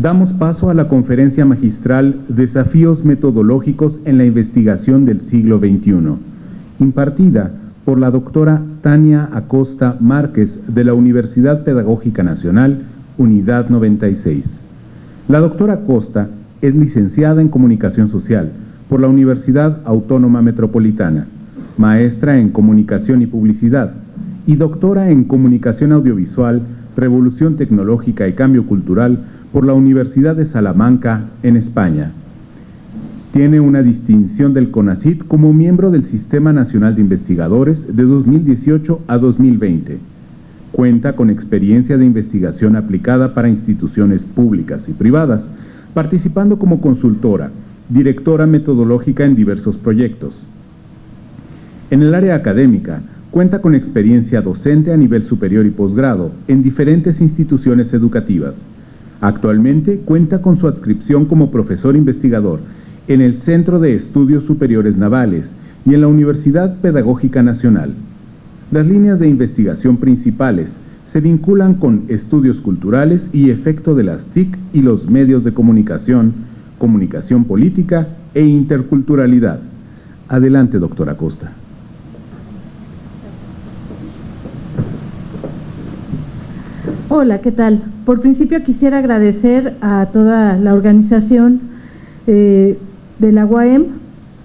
damos paso a la conferencia magistral Desafíos metodológicos en la investigación del siglo XXI, impartida por la doctora Tania Acosta Márquez de la Universidad Pedagógica Nacional, Unidad 96. La doctora Acosta es licenciada en Comunicación Social por la Universidad Autónoma Metropolitana, maestra en Comunicación y Publicidad y doctora en Comunicación Audiovisual, Revolución Tecnológica y Cambio Cultural por la Universidad de Salamanca, en España. Tiene una distinción del CONACIT como miembro del Sistema Nacional de Investigadores de 2018 a 2020. Cuenta con experiencia de investigación aplicada para instituciones públicas y privadas, participando como consultora, directora metodológica en diversos proyectos. En el área académica, cuenta con experiencia docente a nivel superior y posgrado en diferentes instituciones educativas. Actualmente cuenta con su adscripción como profesor investigador en el Centro de Estudios Superiores Navales y en la Universidad Pedagógica Nacional. Las líneas de investigación principales se vinculan con estudios culturales y efecto de las TIC y los medios de comunicación, comunicación política e interculturalidad. Adelante, doctora Costa. Hola, ¿qué tal? Por principio quisiera agradecer a toda la organización eh, de la UAM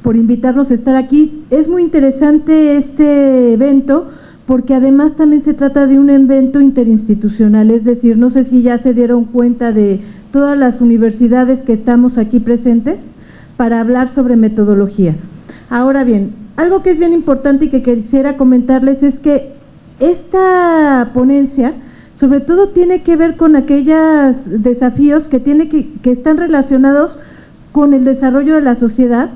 por invitarnos a estar aquí. Es muy interesante este evento porque además también se trata de un evento interinstitucional, es decir, no sé si ya se dieron cuenta de todas las universidades que estamos aquí presentes para hablar sobre metodología. Ahora bien, algo que es bien importante y que quisiera comentarles es que esta ponencia sobre todo tiene que ver con aquellos desafíos que, tiene que, que están relacionados con el desarrollo de la sociedad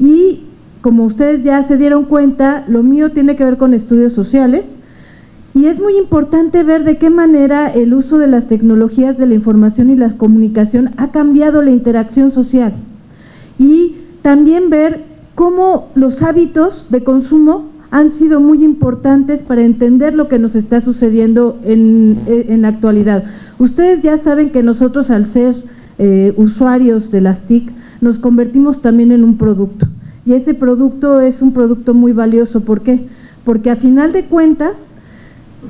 y como ustedes ya se dieron cuenta, lo mío tiene que ver con estudios sociales. Y es muy importante ver de qué manera el uso de las tecnologías de la información y la comunicación ha cambiado la interacción social. Y también ver cómo los hábitos de consumo han sido muy importantes para entender lo que nos está sucediendo en, en la actualidad. Ustedes ya saben que nosotros al ser eh, usuarios de las TIC nos convertimos también en un producto. Y ese producto es un producto muy valioso. ¿Por qué? Porque a final de cuentas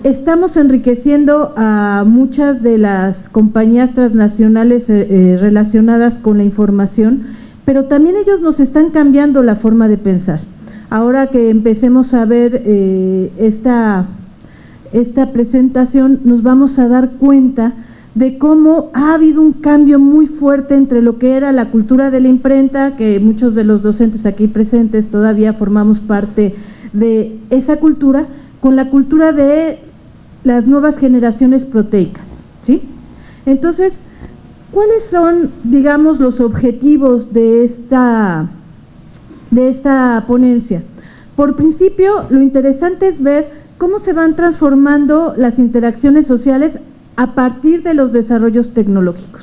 estamos enriqueciendo a muchas de las compañías transnacionales eh, eh, relacionadas con la información, pero también ellos nos están cambiando la forma de pensar. Ahora que empecemos a ver eh, esta, esta presentación, nos vamos a dar cuenta de cómo ha habido un cambio muy fuerte entre lo que era la cultura de la imprenta, que muchos de los docentes aquí presentes todavía formamos parte de esa cultura, con la cultura de las nuevas generaciones proteicas. ¿sí? Entonces, ¿cuáles son, digamos, los objetivos de esta, de esta ponencia? Por principio, lo interesante es ver cómo se van transformando las interacciones sociales a partir de los desarrollos tecnológicos.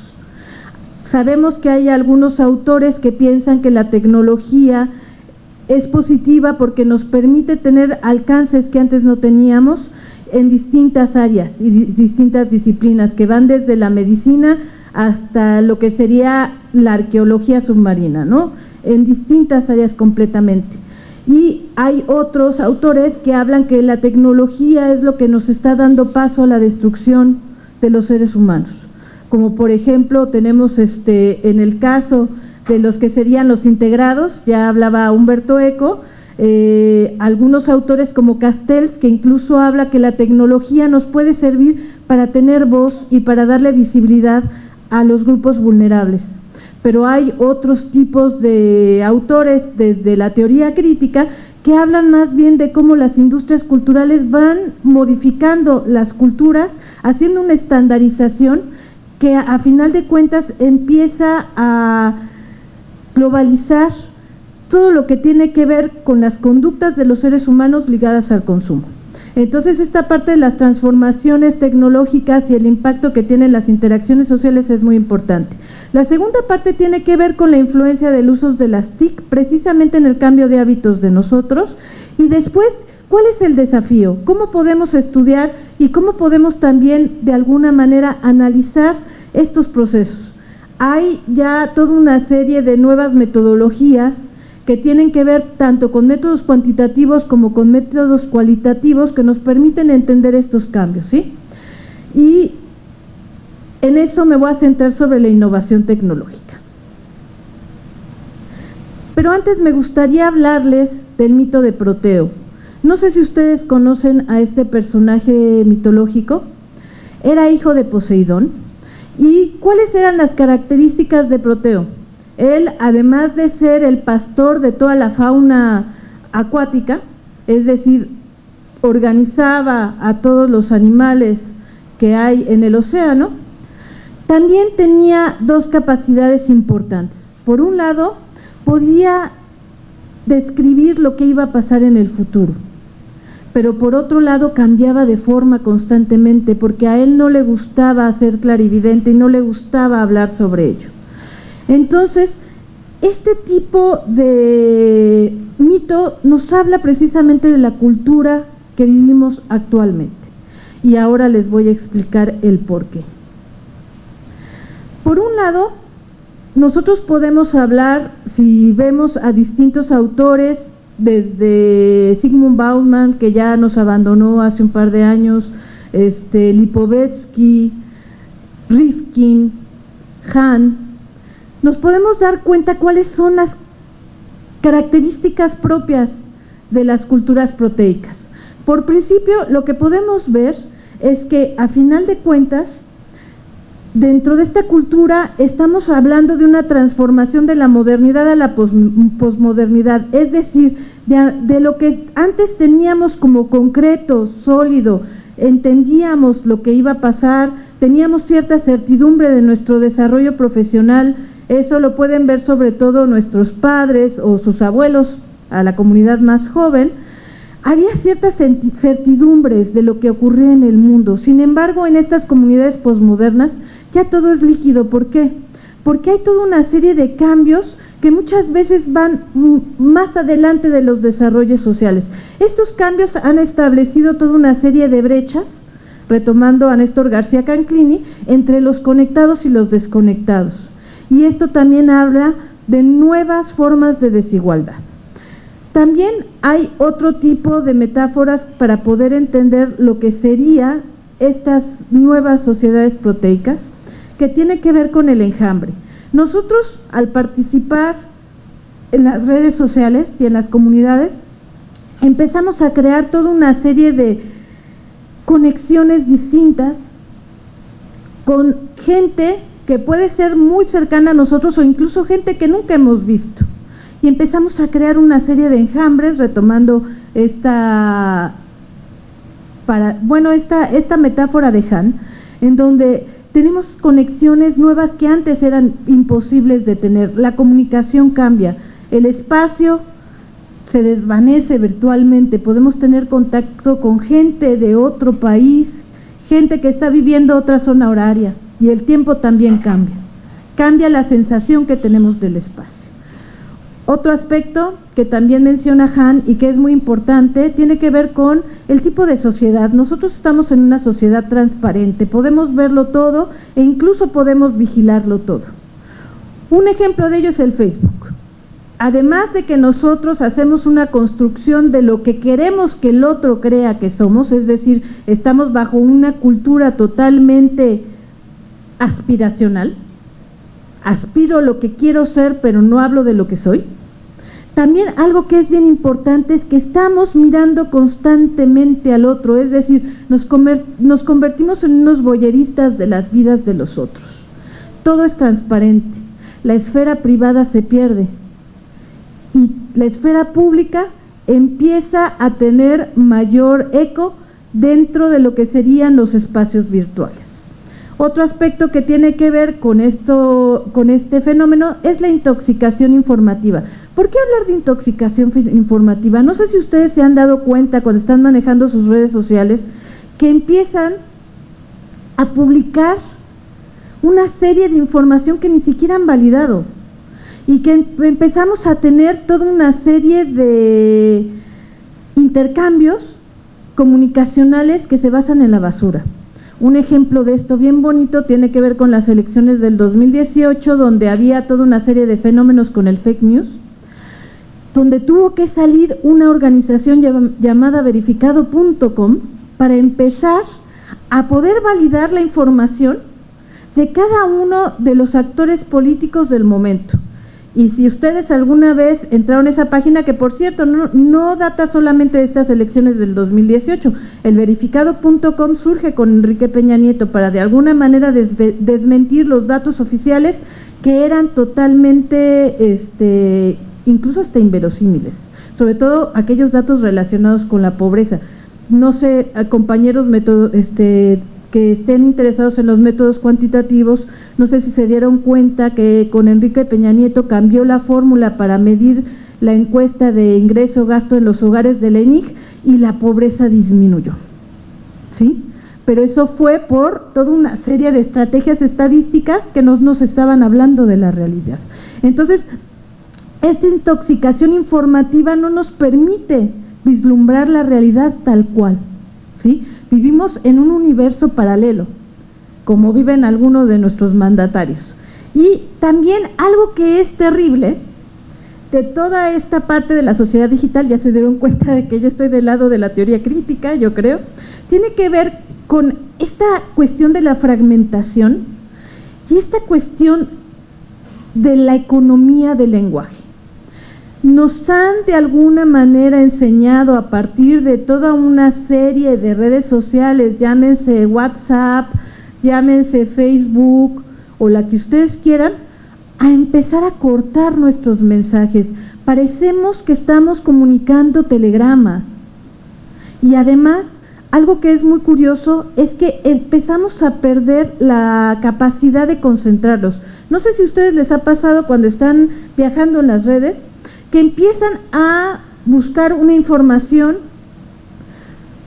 Sabemos que hay algunos autores que piensan que la tecnología es positiva porque nos permite tener alcances que antes no teníamos en distintas áreas y distintas disciplinas que van desde la medicina hasta lo que sería la arqueología submarina, ¿no? En distintas áreas completamente. Y hay otros autores que hablan que la tecnología es lo que nos está dando paso a la destrucción de los seres humanos. Como por ejemplo tenemos este, en el caso de los que serían los integrados, ya hablaba Humberto Eco, eh, algunos autores como Castells, que incluso habla que la tecnología nos puede servir para tener voz y para darle visibilidad a los grupos vulnerables. Pero hay otros tipos de autores desde la teoría crítica que hablan más bien de cómo las industrias culturales van modificando las culturas haciendo una estandarización que a, final de cuentas empieza a globalizar todo lo que tiene que ver con las conductas de los seres humanos ligadas al consumo. Entonces esta parte de las transformaciones tecnológicas y el impacto que tienen las interacciones sociales es muy importante. La segunda parte tiene que ver con la influencia del uso de las TIC precisamente en el cambio de hábitos de nosotros y después ¿Cuál es el desafío? ¿Cómo podemos estudiar y cómo podemos también de alguna manera analizar estos procesos? hay ya toda una serie de nuevas metodologías que tienen que ver tanto con métodos cuantitativos como con métodos cualitativos que nos permiten entender estos cambios, ¿sí? Y en eso me voy a centrar sobre la innovación tecnológica. Pero antes me gustaría hablarles del mito de Proteo. No sé si ustedes conocen a este personaje mitológico. Era hijo de Poseidón. ¿Y cuáles eran las características de Proteo? Él, además de ser el pastor de toda la fauna acuática, es decir, organizaba a todos los animales que hay en el océano, también tenía dos capacidades importantes. Por un lado, podía describir lo que iba a pasar en el futuro, pero por otro lado cambiaba de forma constantemente porque a él no le gustaba ser clarividente y no le gustaba hablar sobre ello. Entonces, este tipo de mito nos habla precisamente de la cultura que vivimos actualmente. Y ahora les voy a explicar el por qué. Por un lado, nosotros podemos hablar, si vemos a distintos autores, desde Sigmund Bauman, que ya nos abandonó hace un par de años, este, Lipovetsky, Rifkin, Hahn, nos podemos dar cuenta cuáles son las características propias de las culturas proteicas. Por principio, lo que podemos ver es que a final de cuentas, dentro de esta cultura estamos hablando de una transformación de la modernidad a la posmodernidad, es decir, de, de, lo que antes teníamos como concreto, sólido, entendíamos lo que iba a pasar, teníamos cierta certidumbre de nuestro desarrollo profesional, eso lo pueden ver sobre todo nuestros padres o sus abuelos a la comunidad más joven, había ciertas certidumbres de lo que ocurría en el mundo. Sin embargo, en estas comunidades posmodernas ya todo es líquido. ¿Por qué? Porque hay toda una serie de cambios que muchas veces van más adelante de los desarrollos sociales. Estos cambios han establecido toda una serie de brechas, retomando a Néstor García Canclini, entre los conectados y los desconectados y esto también habla de nuevas formas de desigualdad. También hay otro tipo de metáforas para poder entender lo que serían estas nuevas sociedades proteicas, que tiene que ver con el enjambre. Nosotros, al participar en las redes sociales y en las comunidades, empezamos a crear toda una serie de conexiones distintas con gente que puede ser muy cercana a nosotros o incluso gente que nunca hemos visto. Y empezamos a crear una serie de enjambres retomando esta, para, bueno, esta, esta metáfora de Han, en donde tenemos conexiones nuevas que antes eran imposibles de tener. La comunicación cambia, el espacio se desvanece virtualmente, podemos tener contacto con gente de otro país, gente que está viviendo otra zona horaria y el tiempo también cambia. Cambia la sensación que tenemos del espacio. Otro aspecto que también menciona Han y que es muy importante tiene que ver con el tipo de sociedad. Nosotros estamos en una sociedad transparente, podemos verlo todo e incluso podemos vigilarlo todo. Un ejemplo de ello es el Facebook. Además de que nosotros hacemos una construcción de lo que queremos que el otro crea que somos, es decir, estamos bajo una cultura totalmente aspiracional, aspiro lo que quiero ser, pero no hablo de lo que soy. También algo que es bien importante es que estamos mirando constantemente al otro, es decir, nos, convertimos en unos boyeristas de las vidas de los otros. Todo es transparente, la esfera privada se pierde y la esfera pública empieza a tener mayor eco dentro de lo que serían los espacios virtuales. Otro aspecto que tiene que ver con, esto, con este fenómeno es la intoxicación informativa. ¿Por qué hablar de intoxicación informativa? No sé si ustedes se han dado cuenta cuando están manejando sus redes sociales que empiezan a publicar una serie de información que ni siquiera han validado y que em-, empezamos a tener toda una serie de intercambios comunicacionales que se basan en la basura. Un ejemplo de esto bien bonito tiene que ver con las elecciones del 2018, donde había toda una serie de fenómenos con el fake news, donde tuvo que salir una organización llamada verificado.com para empezar a poder validar la información de cada uno de los actores políticos del momento. Y si ustedes alguna vez entraron a esa página, que por cierto no, data solamente de estas elecciones del 2018, el verificado.com surge con Enrique Peña Nieto para de alguna manera desmentir los datos oficiales que eran totalmente, este, incluso hasta inverosímiles, sobre todo aquellos datos relacionados con la pobreza. No sé, compañeros este, que estén interesados en los métodos cuantitativos, no sé si se dieron cuenta que con Enrique Peña Nieto cambió la fórmula para medir la encuesta de ingreso-gasto en los hogares de la ENIG y la pobreza disminuyó. ¿Sí? Pero eso fue por toda una serie de estrategias estadísticas que nos, nos estaban hablando de la realidad. Entonces, esta intoxicación informativa no nos permite vislumbrar la realidad tal cual. ¿sí? Vivimos en un universo paralelo, como viven algunos de nuestros mandatarios. Y también algo que es terrible de toda esta parte de la sociedad digital, ya se dieron cuenta de que yo estoy del lado de la teoría crítica, yo creo, tiene que ver con esta cuestión de la fragmentación y esta cuestión de la economía del lenguaje nos han de alguna manera enseñado a partir de toda una serie de redes sociales, llámense WhatsApp, llámense Facebook o la que ustedes quieran, a empezar a cortar nuestros mensajes. Parecemos que estamos comunicando telegramas. Y además, algo que es muy curioso es que empezamos a perder la capacidad de concentrarlos. No sé si a ustedes les ha pasado cuando están viajando en las redes, que empiezan a buscar una información,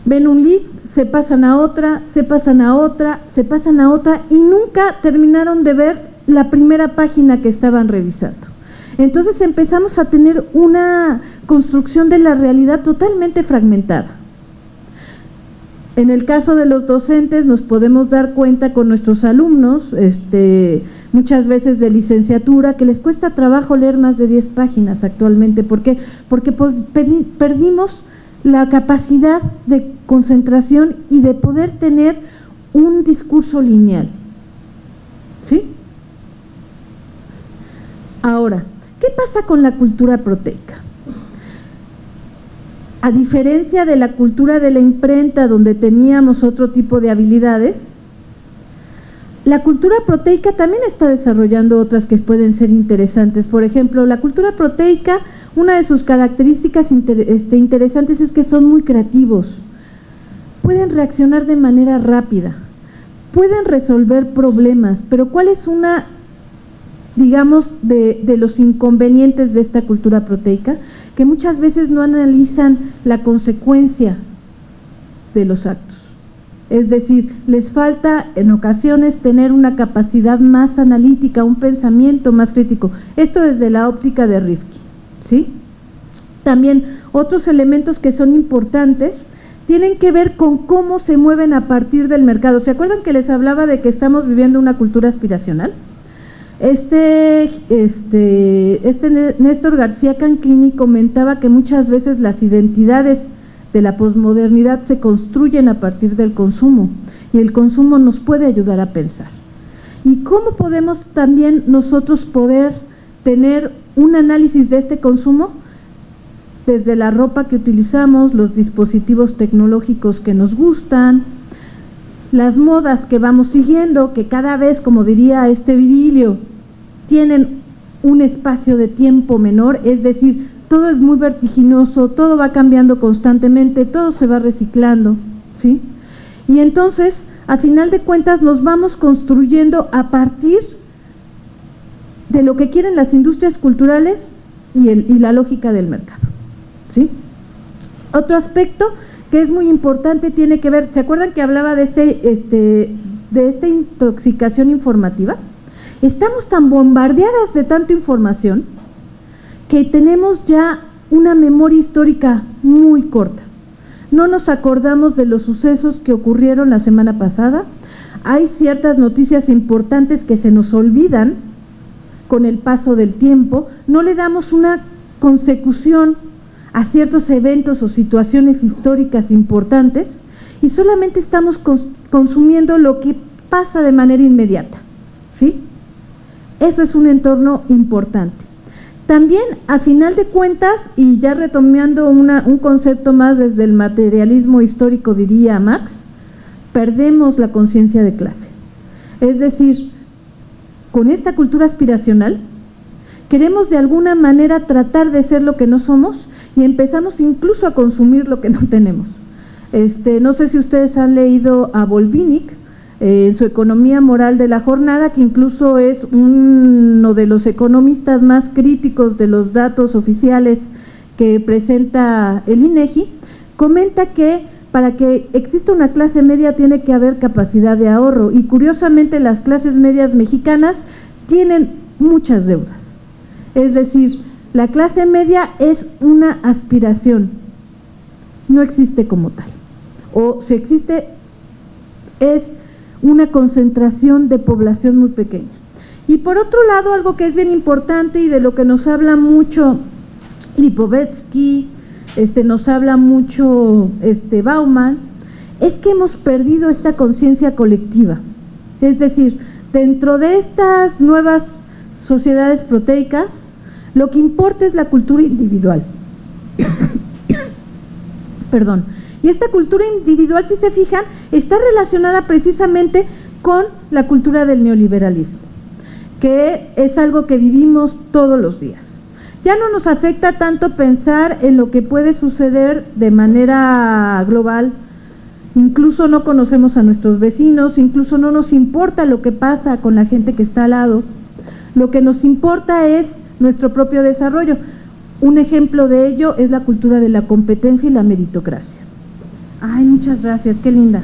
ven un lead, se pasan a otra, se pasan a otra, se pasan a otra y nunca terminaron de ver la primera página que estaban revisando. Entonces empezamos a tener una construcción de la realidad totalmente fragmentada. En el caso de los docentes nos podemos dar cuenta con nuestros alumnos, este, muchas veces de licenciatura, que les cuesta trabajo leer más de 10 páginas actualmente. ¿Por qué? Porque perdimos la capacidad de concentración y de poder tener un discurso lineal. ¿Sí? Ahora, ¿qué pasa con la cultura proteica? A diferencia de la cultura de la imprenta, donde teníamos otro tipo de habilidades, la cultura proteica también está desarrollando otras que pueden ser interesantes. Por ejemplo, la cultura proteica, una de sus características este, interesantes es que son muy creativos. Pueden reaccionar de manera rápida, pueden resolver problemas, pero ¿cuál es una, digamos, de, de los inconvenientes de esta cultura proteica? Que muchas veces no analizan la consecuencia de los actos. Es decir, les falta en ocasiones tener una capacidad más analítica, un pensamiento más crítico. Esto desde la óptica de Rifkin. ¿sí? También otros elementos que son importantes tienen que ver con cómo se mueven a partir del mercado. ¿Se acuerdan que les hablaba de que estamos viviendo una cultura aspiracional? Este, este, este Néstor García Canclini comentaba que muchas veces las identidades de la posmodernidad se construyen a partir del consumo y el consumo nos puede ayudar a pensar. ¿Y cómo podemos también nosotros poder tener un análisis de este consumo? Desde la ropa que utilizamos, los dispositivos tecnológicos que nos gustan, las modas que vamos siguiendo, que cada vez, como diría este virilio, tienen un espacio de tiempo menor, es decir, todo es muy vertiginoso, todo va cambiando constantemente, todo se va reciclando, ¿sí? Y entonces, a final de cuentas, nos vamos construyendo a partir de lo que quieren las industrias culturales y, la lógica del mercado, ¿sí? Otro aspecto que es muy importante tiene que ver, ¿se acuerdan que hablaba de, este, este, de esta intoxicación informativa? Estamos tan bombardeadas de tanta información que tenemos ya una memoria histórica muy corta. No nos acordamos de los sucesos que ocurrieron la semana pasada, hay ciertas noticias importantes que se nos olvidan con el paso del tiempo, no le damos una consecución a ciertos eventos o situaciones históricas importantes y solamente estamos consumiendo lo que pasa de manera inmediata. ¿Sí? Eso es un entorno importante. También, a final de cuentas, y ya retomando un concepto más desde el materialismo histórico, diría Marx, perdemos la conciencia de clase. Es decir, con esta cultura aspiracional, queremos de alguna manera tratar de ser lo que no somos y empezamos incluso a consumir lo que no tenemos. Este, no sé si ustedes han leído a Volvinic en su Economía Moral de la Jornada, que incluso es uno de los economistas más críticos de los datos oficiales que presenta el INEGI, comenta que para que exista una clase media tiene que haber capacidad de ahorro. Y curiosamente las clases medias mexicanas tienen muchas deudas. Es decir, la clase media es una aspiración, no existe como tal. O si existe es una concentración de población muy pequeña. Y por otro lado, algo que es bien importante y de lo que nos habla mucho Lipovetsky, este, nos habla mucho este, Bauman, es que hemos perdido esta conciencia colectiva. Es decir, dentro de estas nuevas sociedades proteicas, lo que importa es la cultura individual. Perdón. Y esta cultura individual, si se fijan, está relacionada precisamente con la cultura del neoliberalismo, que es algo que vivimos todos los días. Ya no nos afecta tanto pensar en lo que puede suceder de manera global, incluso no conocemos a nuestros vecinos, incluso no nos importa lo que pasa con la gente que está al lado. Lo que nos importa es nuestro propio desarrollo. Un ejemplo de ello es la cultura de la competencia y la meritocracia. Ay, muchas gracias, qué linda.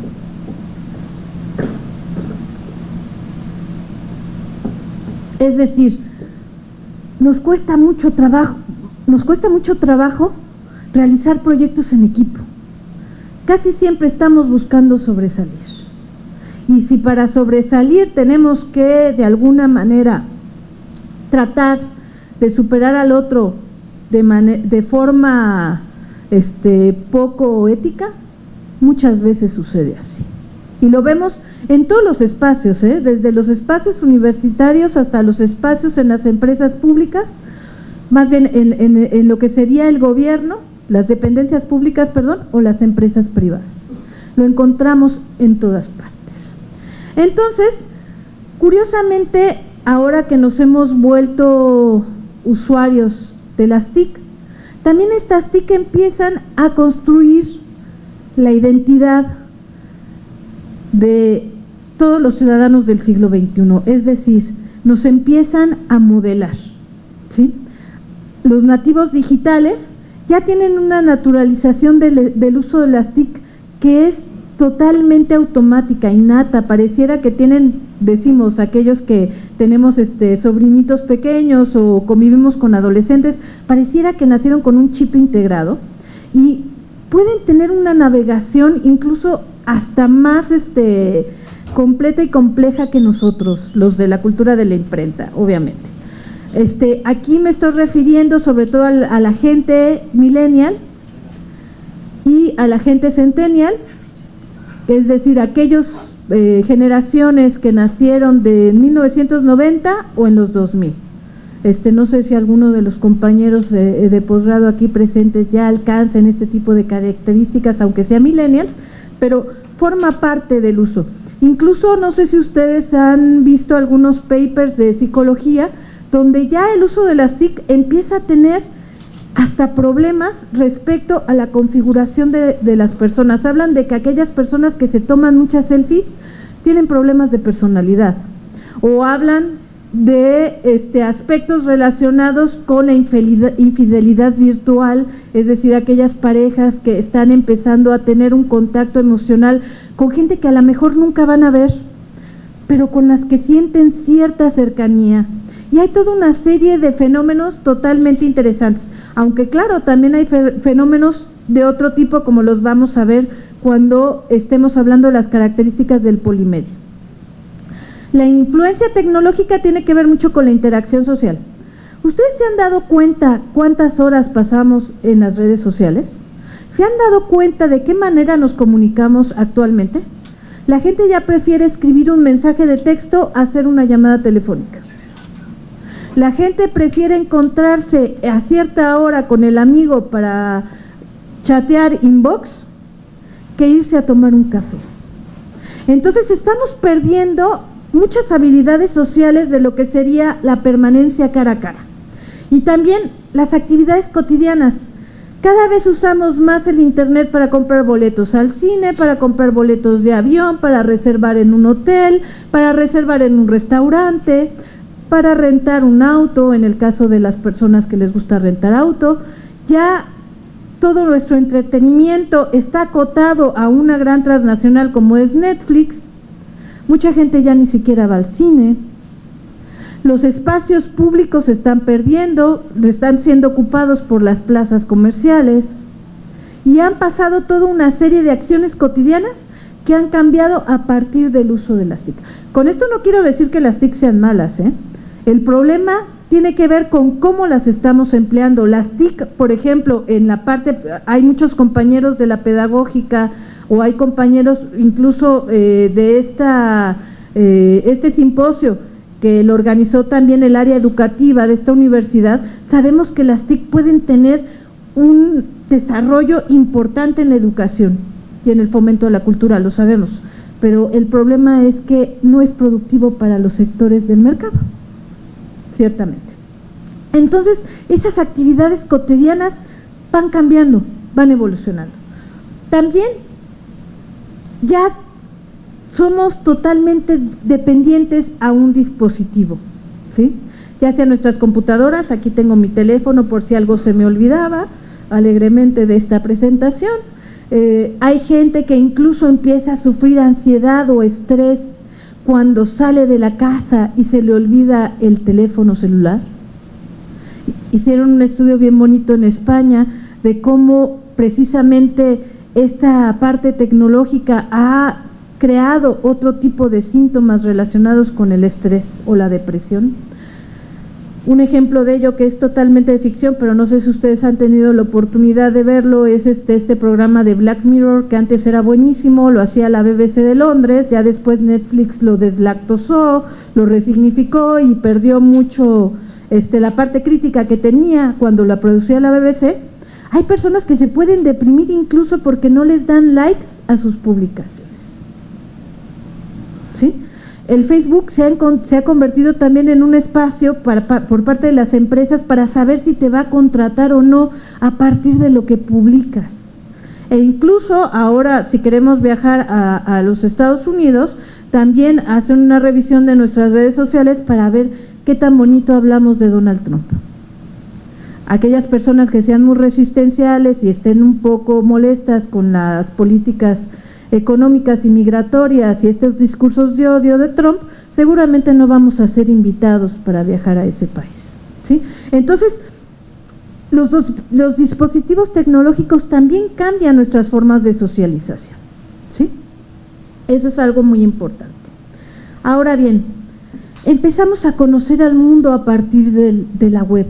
Es decir, nos cuesta mucho trabajo, nos cuesta mucho trabajo realizar proyectos en equipo. Casi siempre estamos buscando sobresalir. Y si para sobresalir tenemos que de alguna manera tratar de superar al otro de, de forma este, poco ética, muchas veces sucede así. Y lo vemos en todos los espacios, ¿eh? desde los espacios universitarios hasta los espacios en las empresas públicas, más bien en, lo que sería el gobierno, las dependencias públicas, perdón, o las empresas privadas. Lo encontramos en todas partes. Entonces, curiosamente, ahora que nos hemos vuelto usuarios de las TIC, también estas TIC empiezan a construir la identidad de todos los ciudadanos del siglo XXI, es decir, nos empiezan a modelar. ¿sí? Los nativos digitales ya tienen una naturalización del, uso de las TIC que es totalmente automática, innata, pareciera que tienen, decimos, aquellos que tenemos este, sobrinitos pequeños o convivimos con adolescentes, pareciera que nacieron con un chip integrado y pueden tener una navegación incluso hasta más este, completa y compleja que nosotros, los de la cultura de la imprenta, obviamente. Este, aquí me estoy refiriendo sobre todo a, la gente millennial y a la gente centennial, es decir, aquellas eh, generaciones que nacieron de 1990 o en los 2000. Este, no sé si alguno de los compañeros de, posgrado aquí presentes ya alcancen este tipo de características, aunque sea millennials, pero forma parte del uso. Incluso no sé si ustedes han visto algunos papers de psicología donde ya el uso de las TIC empieza a tener hasta problemas respecto a la configuración de, de las personas. Hablan de que aquellas personas que se toman muchas selfies tienen problemas de personalidad. O hablan de este, aspectos relacionados con la infidelidad, virtual, es decir, aquellas parejas que están empezando a tener un contacto emocional con gente que a lo mejor nunca van a ver, pero con las que sienten cierta cercanía. Y hay toda una serie de fenómenos totalmente interesantes, aunque claro, también hay fenómenos de otro tipo como los vamos a ver cuando estemos hablando de las características del polimedio. La influencia tecnológica tiene que ver mucho con la interacción social. ¿Ustedes se han dado cuenta cuántas horas pasamos en las redes sociales? ¿Se han dado cuenta de qué manera nos comunicamos actualmente? La gente ya prefiere escribir un mensaje de texto a hacer una llamada telefónica. La gente prefiere encontrarse a cierta hora con el amigo para chatear inbox que irse a tomar un café. Entonces estamos perdiendo muchas habilidades sociales de lo que sería la permanencia cara a cara. Y también las actividades cotidianas. Cada vez usamos más el Internet para comprar boletos al cine, para comprar boletos de avión, para reservar en un hotel, para reservar en un restaurante, para rentar un auto, en el caso de las personas que les gusta rentar auto. Ya todo nuestro entretenimiento está acotado a una gran transnacional como es Netflix. Mucha gente ya ni siquiera va al cine. Los espacios públicos están perdiendo, están siendo ocupados por las plazas comerciales y han pasado toda una serie de acciones cotidianas que han cambiado a partir del uso de las TIC. Con esto no quiero decir que las TIC sean malas, ¿eh? El problema tiene que ver con cómo las estamos empleando. Las TIC, por ejemplo, en la parte, hay muchos compañeros de la pedagógica o hay compañeros incluso eh, de eh, este simposio que lo organizó también el área educativa de esta universidad, sabemos que las TIC pueden tener un desarrollo importante en la educación y en el fomento de la cultura, lo sabemos, pero el problema es que no es productivo para los sectores del mercado, ciertamente. Entonces, esas actividades cotidianas van cambiando, van evolucionando. También ya somos totalmente dependientes a un dispositivo, ¿sí? ya sea nuestras computadoras, aquí tengo mi teléfono por si algo se me olvidaba alegremente de esta presentación, eh, hay gente que incluso empieza a sufrir ansiedad o estrés cuando sale de la casa y se le olvida el teléfono celular. Hicieron un estudio bien bonito en España de cómo precisamente esta parte tecnológica ha creado otro tipo de síntomas relacionados con el estrés o la depresión. Un ejemplo de ello que es totalmente de ficción, pero no sé si ustedes han tenido la oportunidad de verlo, es este, este programa de Black Mirror que antes era buenísimo, lo hacía la BBC de Londres, ya después Netflix lo deslactosó, lo resignificó y perdió mucho este, la parte crítica que tenía cuando la producía la BBC. Hay personas que se pueden deprimir incluso porque no les dan likes a sus publicaciones. El Facebook se ha, convertido también en un espacio por parte de las empresas para saber si te va a contratar o no a partir de lo que publicas. E incluso ahora, si queremos viajar a los Estados Unidos, también hacen una revisión de nuestras redes sociales para ver qué tan bonito hablamos de Donald Trump. Aquellas personas que sean muy resistenciales y estén un poco molestas con las políticas económicas y migratorias y estos discursos de odio de Trump, seguramente no vamos a ser invitados para viajar a ese país. ¿sí? Entonces, los, los dispositivos tecnológicos también cambian nuestras formas de socialización. ¿sí? Eso es algo muy importante. Ahora bien, empezamos a conocer al mundo a partir de, la web.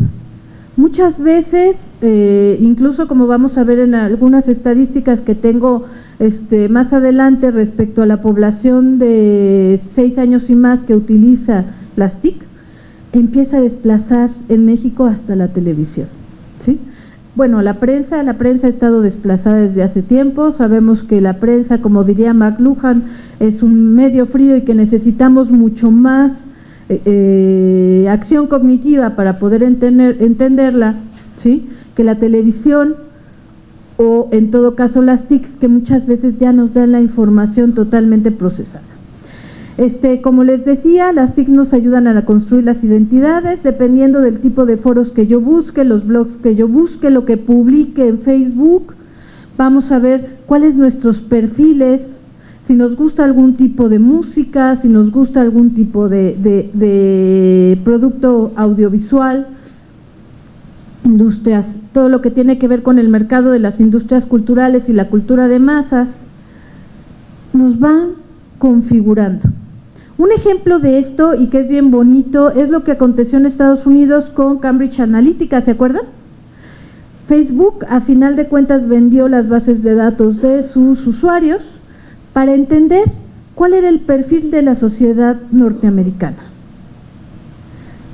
Muchas veces, eh, incluso como vamos a ver en algunas estadísticas que tengo este, más adelante, respecto a la población de seis años y más que utiliza las TIC, empieza a desplazar en México hasta la televisión. ¿sí? Bueno, la prensa, la prensa ha estado desplazada desde hace tiempo, sabemos que la prensa, como diría McLuhan, es un medio frío y que necesitamos mucho más eh, eh, acción cognitiva para poder entender, entenderla, ¿sí? que la televisión o en todo caso las TICs que muchas veces ya nos dan la información totalmente procesada. Este, como les decía, las TIC nos ayudan a construir las identidades dependiendo del tipo de foros que yo busque, los blogs que yo busque, lo que publique en Facebook. Vamos a ver cuáles nuestros perfiles, si nos gusta algún tipo de música, si nos gusta algún tipo de producto audiovisual, industrias todo lo que tiene que ver con el mercado de las industrias culturales y la cultura de masas, nos van configurando. Un ejemplo de esto, y que es bien bonito, es lo que aconteció en Estados Unidos con Cambridge Analytica, ¿se acuerdan? Facebook a final de cuentas vendió las bases de datos de sus usuarios para entender cuál era el perfil de la sociedad norteamericana.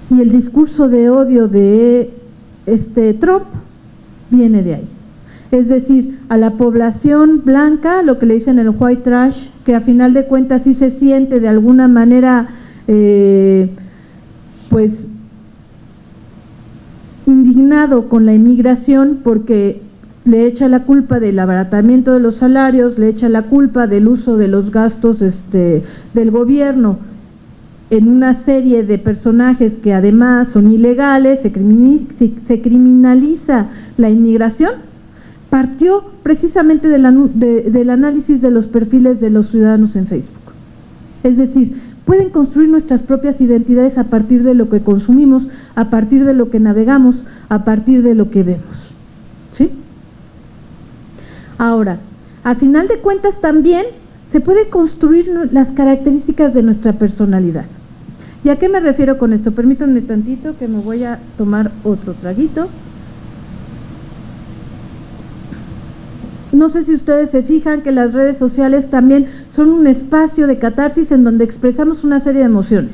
Y el discurso de odio de este Trump viene de ahí. Es decir, a la población blanca, lo que le dicen el white trash, que a final de cuentas sí se siente de alguna manera, eh, pues, indignado con la inmigración porque le echa la culpa del abaratamiento de los salarios, le echa la culpa del uso de los gastos este, del gobierno en una serie de personajes que además son ilegales, se, se criminaliza la inmigración, partió precisamente del análisis de los perfiles de los ciudadanos en Facebook. Es decir, pueden construir nuestras propias identidades a partir de lo que consumimos, a partir de lo que navegamos, a partir de lo que vemos. ¿Sí? Ahora, a final de cuentas también se puede construir las características de nuestra personalidad. ¿Y a qué me refiero con esto? Permítanme tantito que me voy a tomar otro traguito. No sé si ustedes se fijan que las redes sociales también son un espacio de catarsis en donde expresamos una serie de emociones.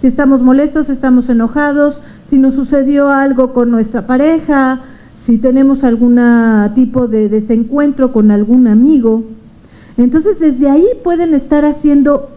Si estamos molestos, estamos enojados, si nos sucedió algo con nuestra pareja, si tenemos algún tipo de desencuentro con algún amigo. Entonces desde ahí pueden estar haciendo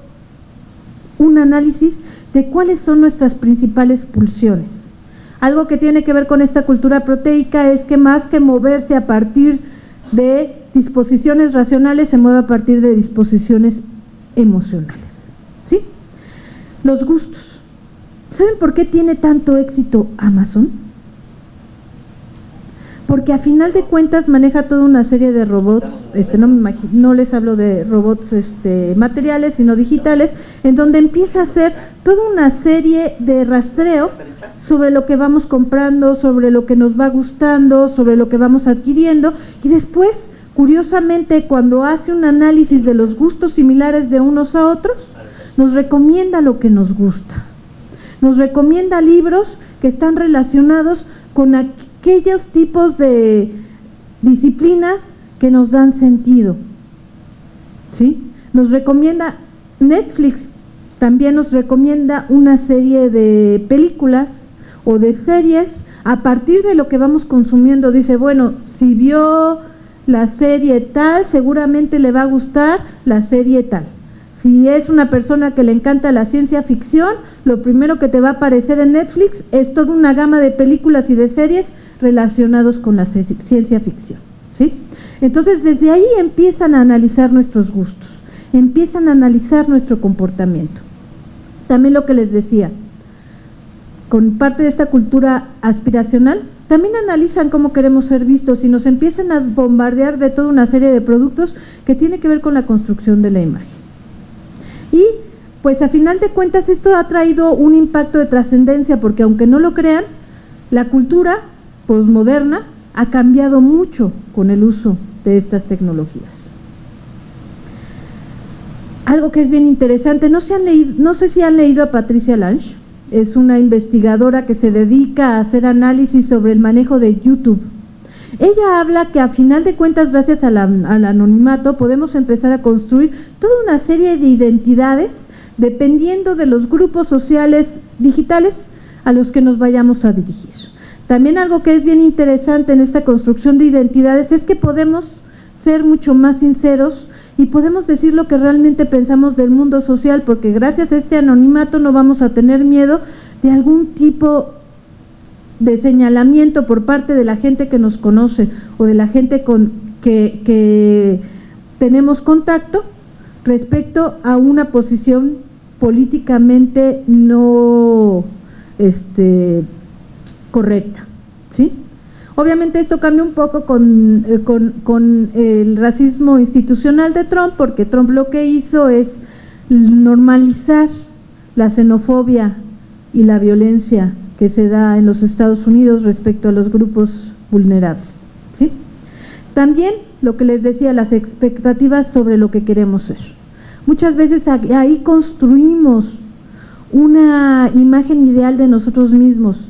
porque a final de cuentas maneja toda una serie de robots, este, no, me no les hablo de robots este, materiales, sino digitales, en donde empieza a hacer toda una serie de rastreos sobre lo que vamos comprando, sobre lo que nos va gustando, sobre lo que vamos adquiriendo, y después, curiosamente, cuando hace un análisis de los gustos similares de unos a otros, nos recomienda lo que nos gusta. Nos recomienda libros que están relacionados con aquellos tipos de disciplinas que nos dan sentido. ¿Sí? Nos recomienda, Netflix también nos recomienda una serie de películas o de series a partir de lo que vamos consumiendo. Dice, bueno, si vio la serie tal, seguramente le va a gustar la serie tal. Si es una persona que le encanta la ciencia ficción, lo primero que te va a aparecer en Netflix es toda una gama de películas y de series relacionados con la ciencia ficción. ¿sí? Entonces, desde ahí empiezan a analizar nuestros gustos, empiezan a analizar nuestro comportamiento. También lo que les decía, con parte de esta cultura aspiracional, también analizan cómo queremos ser vistos y nos empiezan a bombardear de toda una serie de productos que tiene que ver con la construcción de la imagen. Y pues a final de cuentas esto ha traído un impacto de trascendencia porque aunque no lo crean, la cultura posmoderna ha cambiado mucho con el uso de estas tecnologías. Algo que es bien interesante, no, se han leído, no sé si han leído a Patricia Lange, es una investigadora que se dedica a hacer análisis sobre el manejo de YouTube. Ella habla que a final de cuentas, gracias al anonimato, podemos empezar a construir toda una serie de identidades dependiendo de los grupos sociales digitales a los que nos vayamos a dirigir. También algo que es bien interesante en esta construcción de identidades es que podemos ser mucho más sinceros y podemos decir lo que realmente pensamos del mundo social, porque gracias a este anonimato no vamos a tener miedo de algún tipo de señalamiento por parte de la gente que nos conoce o de la gente con que, que tenemos contacto respecto a una posición políticamente no este, correcta. ¿sí? Obviamente esto cambia un poco con, eh, con, el racismo institucional de Trump, porque Trump lo que hizo es normalizar la xenofobia y la violencia que se da en los Estados Unidos respecto a los grupos vulnerables. ¿sí? También lo que les decía, las expectativas sobre lo que queremos ser. Muchas veces ahí construimos una imagen ideal de nosotros mismos.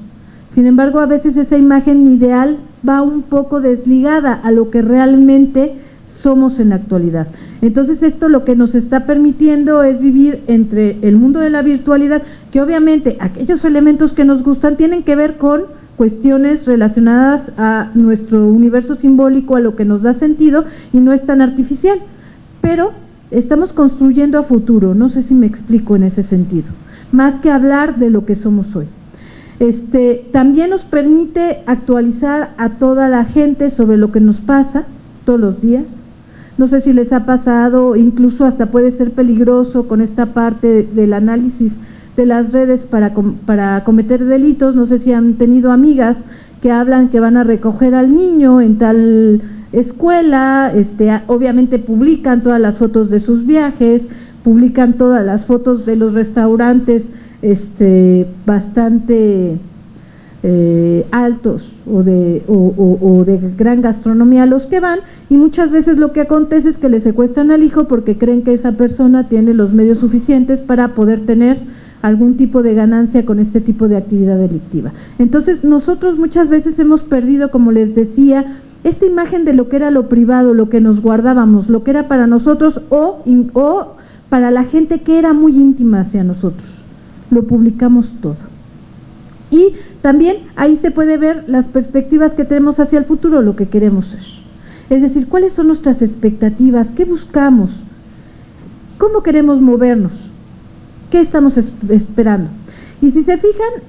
Sin embargo, a veces esa imagen ideal va un poco desligada a lo que realmente somos en la actualidad. Entonces esto lo que nos está permitiendo es vivir entre el mundo de la virtualidad, que obviamente aquellos elementos que nos gustan tienen que ver con cuestiones relacionadas a nuestro universo simbólico, a lo que nos da sentido y no es tan artificial. Pero estamos construyendo a futuro, no sé si me explico en ese sentido, más que hablar de lo que somos hoy. Este, también nos permite actualizar a toda la gente sobre lo que nos pasa todos los días. No sé si les ha pasado, incluso hasta puede ser peligroso con esta parte del análisis de las redes para, para cometer delitos. No sé si han tenido amigas que hablan que van a recoger al niño en tal escuela, este, obviamente publican todas las fotos de sus viajes, publican todas las fotos de los restaurantes este, bastante eh, altos o de, o, de gran gastronomía los que van y muchas veces lo que acontece es que le secuestran al hijo porque creen que esa persona tiene los medios suficientes para poder tener algún tipo de ganancia con este tipo de actividad delictiva. Entonces nosotros muchas veces hemos perdido, como les decía, esta imagen de lo que era lo privado, lo que nos guardábamos, lo que era para nosotros o, o para la gente que era muy íntima hacia nosotros. Lo publicamos todo. Y también ahí se puede ver las perspectivas que tenemos hacia el futuro, lo que queremos ser. Es decir, cuáles son nuestras expectativas, qué buscamos, cómo queremos movernos. ¿Qué estamos esperando? Y si se fijan,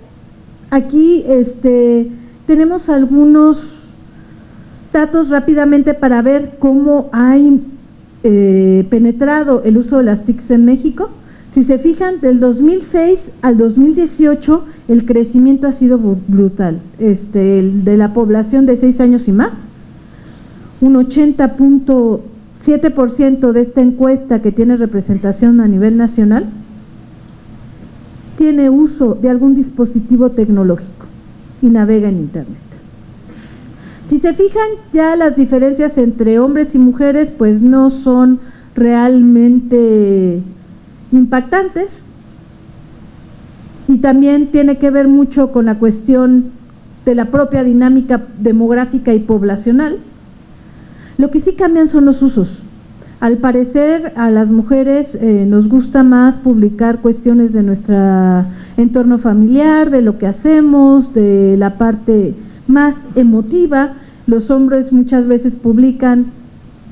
aquí este, tenemos algunos datos rápidamente para ver cómo ha eh, penetrado el uso de las TICs en México. Si se fijan, del 2006 al 2018 el crecimiento ha sido brutal. Este, de la población de 6 años y más, un 80.7% de esta encuesta que tiene representación a nivel nacional tiene uso de algún dispositivo tecnológico y navega en Internet. Si se fijan, ya las diferencias entre hombres y mujeres pues no son realmente impactantes y también tiene que ver mucho con la cuestión de la propia dinámica demográfica y poblacional. Lo que sí cambian son los usos. Al parecer a las mujeres eh, nos gusta más publicar cuestiones de nuestro entorno familiar, de lo que hacemos, de la parte más emotiva. Los hombres muchas veces publican,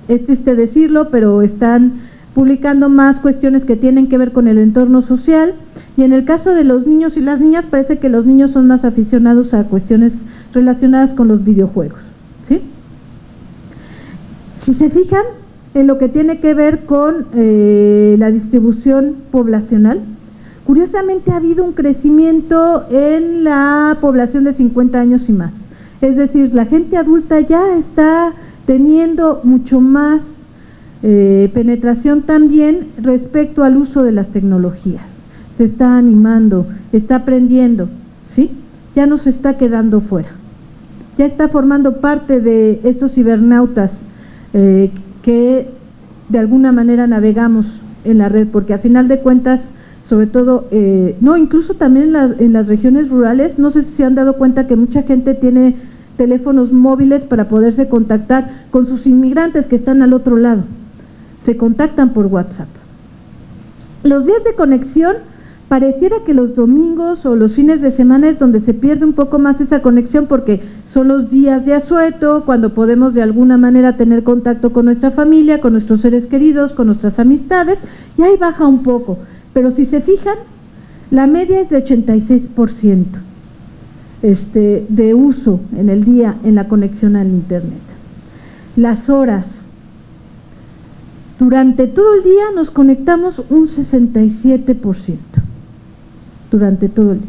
es triste decirlo, pero están publicando más cuestiones que tienen que ver con el entorno social. Y en el caso de los niños y las niñas, parece que los niños son más aficionados a cuestiones relacionadas con los videojuegos. ¿sí? Si se fijan, en lo que tiene que ver con eh, la distribución poblacional. Curiosamente ha habido un crecimiento en la población de 50 años y más. Es decir, la gente adulta ya está teniendo mucho más eh, penetración también respecto al uso de las tecnologías. Se está animando, está aprendiendo, ¿sí? Ya no se está quedando fuera. Ya está formando parte de estos cibernautas eh, que de alguna manera navegamos en la red, porque a final de cuentas, sobre todo, eh, no, incluso también en, las regiones rurales, no sé si se han dado cuenta que mucha gente tiene teléfonos móviles para poderse contactar con sus inmigrantes que están al otro lado. Se contactan por WhatsApp. Los días de conexión pareciera que los domingos o los fines de semana es donde se pierde un poco más esa conexión porque son los días de asueto, cuando podemos de alguna manera tener contacto con nuestra familia, con nuestros seres queridos, con nuestras amistades, y ahí baja un poco. Pero si se fijan, la media es de 86% este, de uso en el día en la conexión al Internet. Las horas. Durante todo el día nos conectamos un 67% durante todo el día.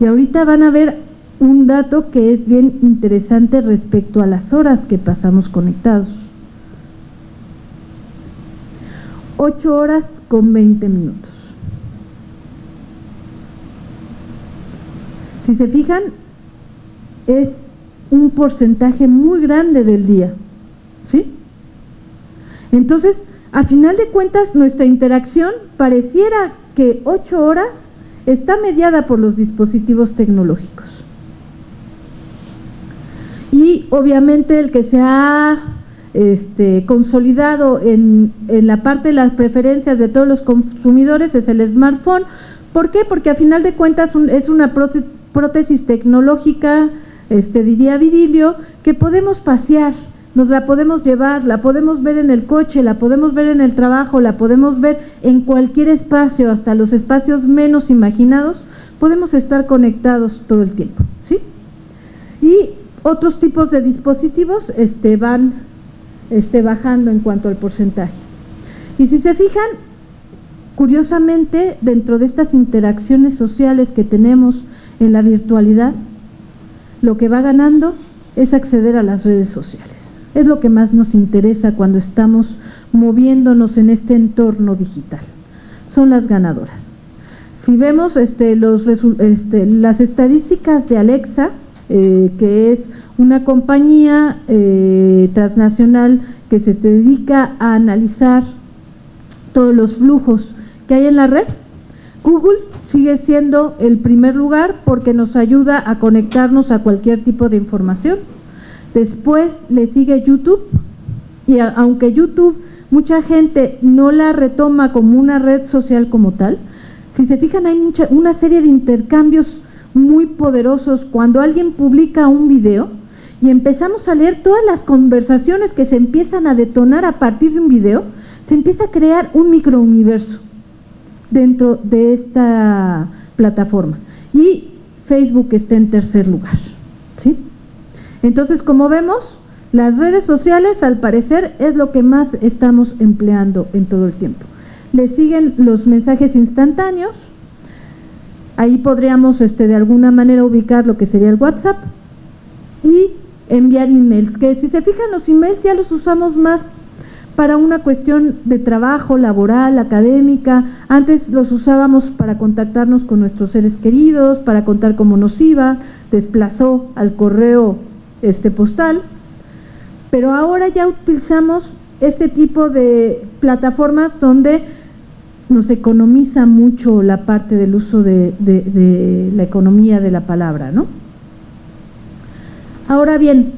Y ahorita van a ver un dato que es bien interesante respecto a las horas que pasamos conectados. 8 horas con 20 minutos. Si se fijan, es un porcentaje muy grande del día. ¿Sí? Entonces, a final de cuentas nuestra interacción pareciera que ocho horas está mediada por los dispositivos tecnológicos. Y obviamente el que se ha este, consolidado en, la parte de las preferencias de todos los consumidores es el smartphone. ¿Por qué? Porque a final de cuentas es una prótesis tecnológica, este, diría Vidilio, que podemos pasear, nos la podemos llevar, la podemos ver en el coche, la podemos ver en el trabajo, la podemos ver en cualquier espacio, hasta los espacios menos imaginados, podemos estar conectados todo el tiempo. ¿sí? Y otros tipos de dispositivos este, van este, bajando en cuanto al porcentaje. Y si se fijan, curiosamente, dentro de estas interacciones sociales que tenemos en la virtualidad, lo que va ganando es acceder a las redes sociales. Es lo que más nos interesa cuando estamos moviéndonos en este entorno digital. Son las ganadoras. Si vemos este, los, este, las estadísticas de Alexa, eh, que es una compañía eh, transnacional que se dedica a analizar todos los flujos que hay en la red, Google sigue siendo el primer lugar porque nos ayuda a conectarnos a cualquier tipo de información. Después le sigue YouTube y aunque YouTube mucha gente no la retoma como una red social como tal, si se fijan hay mucha, una serie de intercambios muy poderosos cuando alguien publica un video y empezamos a leer todas las conversaciones que se empiezan a detonar a partir de un video, se empieza a crear un microuniverso dentro de esta plataforma. Y Facebook está en tercer lugar. Entonces, como vemos, las redes sociales al parecer es lo que más estamos empleando en todo el tiempo. Le siguen los mensajes instantáneos. Ahí podríamos este, de alguna manera ubicar lo que sería el WhatsApp. Y enviar emails, que si se fijan los emails ya los usamos más para una cuestión de trabajo, laboral, académica. Antes los usábamos para contactarnos con nuestros seres queridos, para contar cómo nos iba, desplazó al correo este postal. Pero ahora ya utilizamos este tipo de plataformas donde nos economiza mucho la parte del uso de, la economía de la palabra, ¿no? Ahora bien,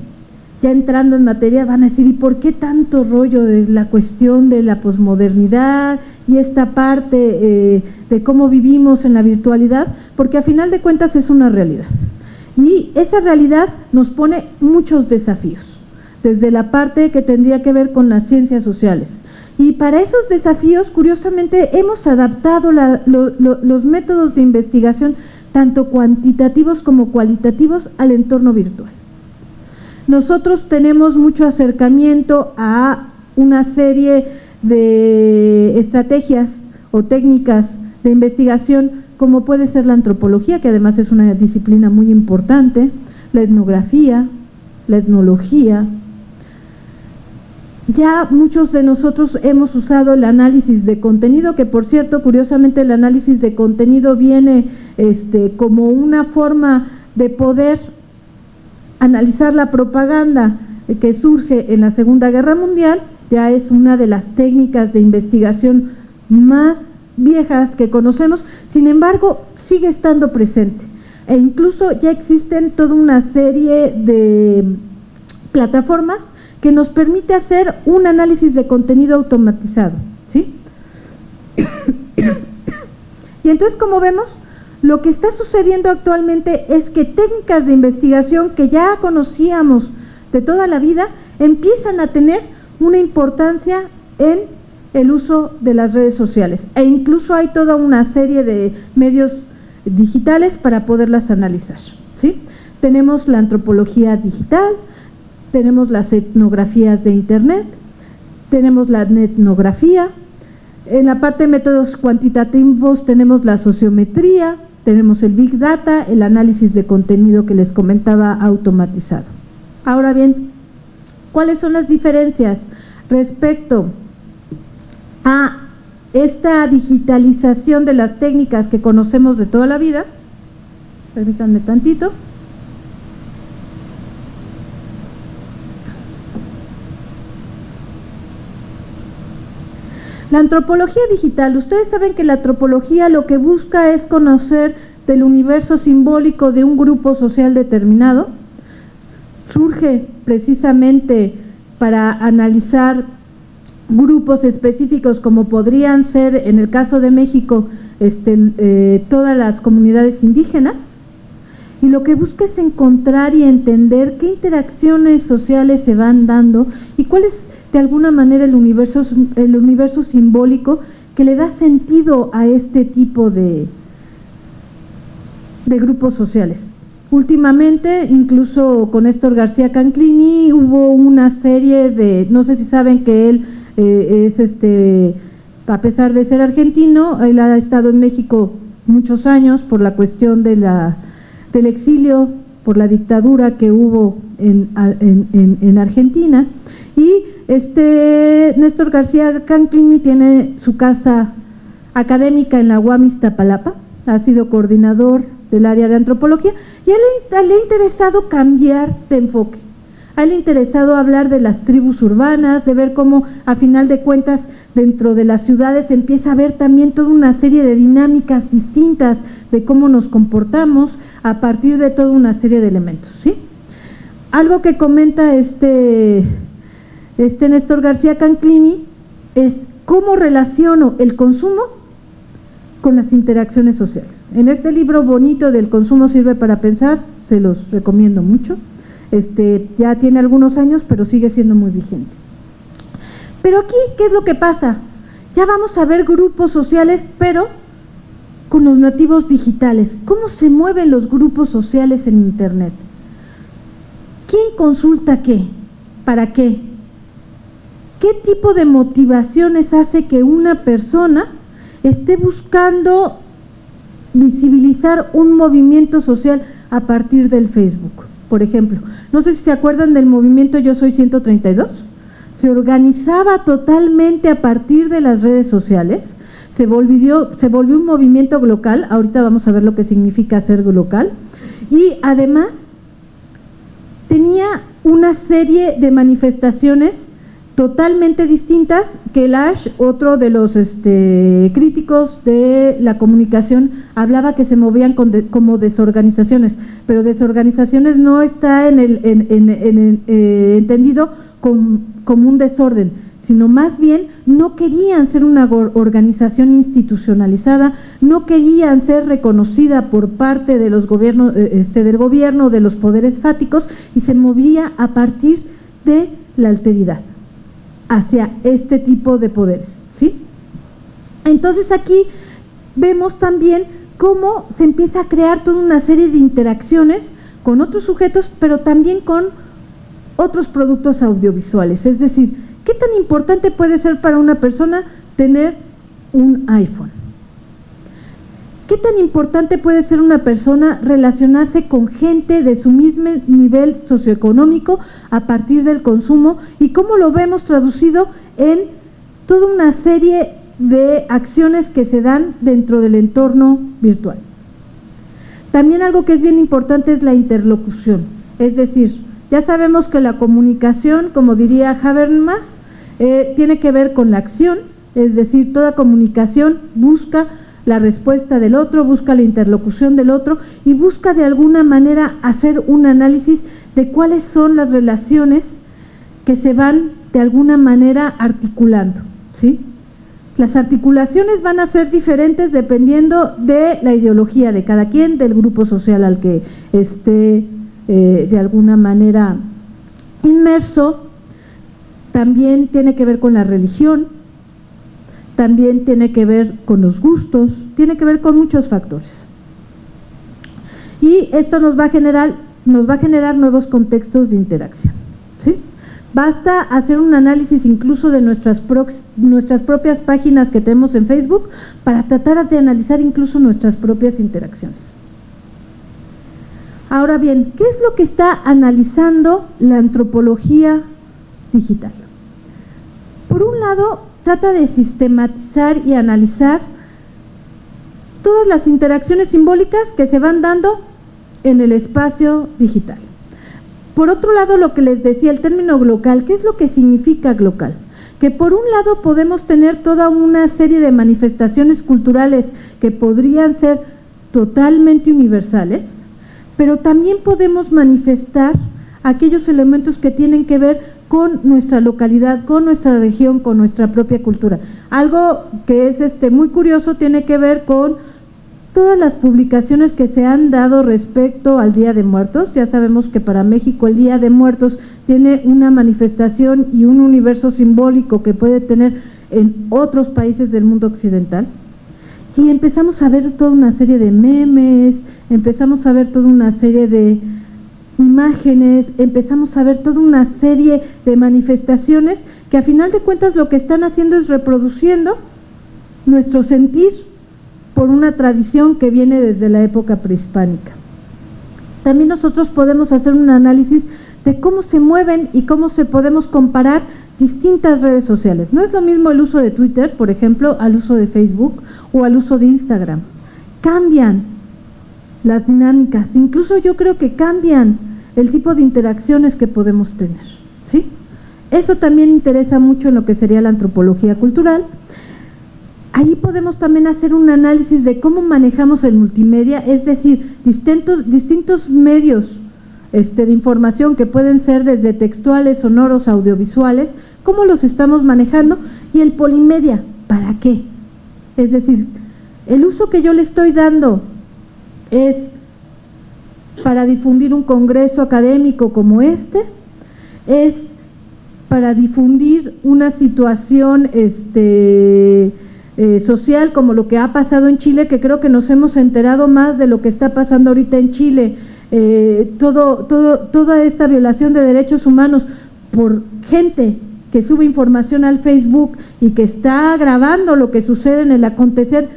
ya entrando en materia, van a decir, ¿y por qué tanto rollo de la cuestión de la posmodernidad y esta parte eh, de cómo vivimos en la virtualidad? Porque a final de cuentas es una realidad. Y esa realidad nos pone muchos desafíos, desde la parte que tendría que ver con las ciencias sociales. Y para esos desafíos, curiosamente, hemos adaptado los métodos de investigación, tanto cuantitativos como cualitativos, al entorno virtual. Nosotros tenemos mucho acercamiento a una serie de estrategias o técnicas de investigación como puede ser la antropología, que además es una disciplina muy importante, la etnografía, la etnología. Ya muchos de nosotros hemos usado el análisis de contenido, que por cierto, curiosamente el análisis de contenido viene este, como una forma de poder analizar la propaganda que surge en la Segunda Guerra Mundial, ya es una de las técnicas de investigación más viejas que conocemos, sin embargo, sigue estando presente. E incluso ya existen toda una serie de plataformas que nos permite hacer un análisis de contenido automatizado. ¿sí? y entonces, como vemos, lo que está sucediendo actualmente es que técnicas de investigación que ya conocíamos de toda la vida empiezan a tener una importancia en el uso de las redes sociales e incluso hay toda una serie de medios digitales para poderlas analizar. ¿sí? Tenemos la antropología digital, tenemos las etnografías de Internet, tenemos la etnografía, en la parte de métodos cuantitativos tenemos la sociometría, tenemos el Big Data, el análisis de contenido que les comentaba automatizado. Ahora bien, ¿cuáles son las diferencias respecto a esta digitalización de las técnicas que conocemos de toda la vida? Permítanme tantito. la antropología digital, ustedes saben que la antropología lo que busca es conocer del universo simbólico de un grupo social determinado. Surge precisamente para analizar grupos específicos como podrían ser, en el caso de México, este, eh, todas las comunidades indígenas. Y lo que busca es encontrar y entender qué interacciones sociales se van dando y cuál es de alguna manera el universo, el universo simbólico que le da sentido a este tipo de, de grupos sociales. Últimamente, incluso con Néstor García Canclini, hubo una serie de, no sé si saben que él eh, es este, a pesar de ser argentino, él ha estado en México muchos años por la cuestión de la, del exilio, por la dictadura que hubo en, en, en Argentina, y este Néstor García Canclini tiene su casa académica en la UAM Iztapalapa, ha sido coordinador del área de antropología y a él le ha interesado cambiar de enfoque. Ha interesado hablar de las tribus urbanas, de ver cómo a final de cuentas dentro de las ciudades empieza a ver también toda una serie de dinámicas distintas de cómo nos comportamos a partir de toda una serie de elementos. ¿sí? Algo que comenta este este Néstor García Canclini es cómo relaciono el consumo con las interacciones sociales. En este libro bonito del consumo sirve para pensar, se los recomiendo mucho. Este ya tiene algunos años, pero sigue siendo muy vigente. Pero aquí, ¿qué es lo que pasa? Ya vamos a ver grupos sociales, pero con los nativos digitales. ¿Cómo se mueven los grupos sociales en Internet? ¿Quién consulta qué? ¿Para qué? ¿Qué tipo de motivaciones hace que una persona esté buscando visibilizar un movimiento social a partir del Facebook? Por ejemplo, no sé si se acuerdan del movimiento Yo Soy 132. Se organizaba totalmente a partir de las redes sociales. Se volvió, se volvió un movimiento local. Ahorita vamos a ver lo que significa ser local. Y además tenía una serie de manifestaciones totalmente distintas que el Ash, otro de los este, críticos de la comunicación, hablaba que se movían como desorganizaciones, pero desorganizaciones no está en el, en, eh, entendido como un desorden, sino más bien no querían ser una organización institucionalizada, no querían ser reconocida por parte de los gobiernos, eh, este, del gobierno, de los poderes fáticos, y se movía a partir de la alteridad hacia este tipo de poderes. ¿sí? Entonces aquí vemos también cómo se empieza a crear toda una serie de interacciones con otros sujetos, pero también con otros productos audiovisuales. Es decir, ¿qué tan importante puede ser para una persona tener un iPhone? ¿Qué tan importante puede ser una persona relacionarse con gente de su mismo nivel socioeconómico a partir del consumo y cómo lo vemos traducido en toda una serie de acciones que se dan dentro del entorno virtual? También algo que es bien importante es la interlocución, es decir, ya sabemos que la comunicación, como diría Habermas, eh, tiene que ver con la acción, es decir, toda comunicación busca la respuesta del otro, busca la interlocución del otro y busca de alguna manera hacer un análisis de cuáles son las relaciones que se van de alguna manera articulando. ¿sí? Las articulaciones van a ser diferentes dependiendo de la ideología de cada quien, del grupo social al que esté eh, de alguna manera inmerso. También tiene que ver con la religión, también tiene que ver con los gustos, tiene que ver con muchos factores. Y esto nos va a generar, nos va a generar nuevos contextos de interacción. ¿sí? Basta hacer un análisis incluso de nuestras, nuestras propias páginas que tenemos en Facebook para tratar de analizar incluso nuestras propias interacciones. Ahora bien, ¿qué es lo que está analizando la antropología digital? Por un lado, trata de sistematizar y analizar todas las interacciones simbólicas que se van dando en el espacio digital. Por otro lado, lo que les decía, el término glocal, ¿qué es lo que significa glocal? que por un lado podemos tener toda una serie de manifestaciones culturales que podrían ser totalmente universales, pero también podemos manifestar aquellos elementos que tienen que ver con nuestra localidad, con nuestra región, con nuestra propia cultura. Algo que es este muy curioso tiene que ver con todas las publicaciones que se han dado respecto al Día de Muertos. Ya sabemos que para México el Día de Muertos tiene una manifestación y un universo simbólico que puede tener en otros países del mundo occidental. Y empezamos a ver toda una serie de memes, empezamos a ver toda una serie de imágenes, empezamos a ver toda una serie de manifestaciones que a final de cuentas lo que están haciendo es reproduciendo nuestro sentir por una tradición que viene desde la época prehispánica. También nosotros podemos hacer un análisis de cómo se mueven y cómo se podemos comparar distintas redes sociales. No es lo mismo el uso de Twitter, por ejemplo, al uso de Facebook o al uso de Instagram. Cambian las dinámicas, incluso yo creo que cambian el tipo de interacciones que podemos tener. ¿sí? Eso también interesa mucho en lo que sería la antropología cultural. Ahí podemos también hacer un análisis de cómo manejamos el multimedia, es decir, distintos, distintos medios este, de información que pueden ser desde textuales, sonoros, audiovisuales, cómo los estamos manejando y el polimedia, ¿para qué? Es decir, el uso que yo le estoy dando es para difundir un congreso académico como este, es para difundir una situación este, eh, social como lo que ha pasado en Chile, que creo que nos hemos enterado más de lo que está pasando ahorita en Chile, eh, todo, todo, toda esta violación de derechos humanos por gente que sube información al Facebook y que está grabando lo que sucede en el acontecer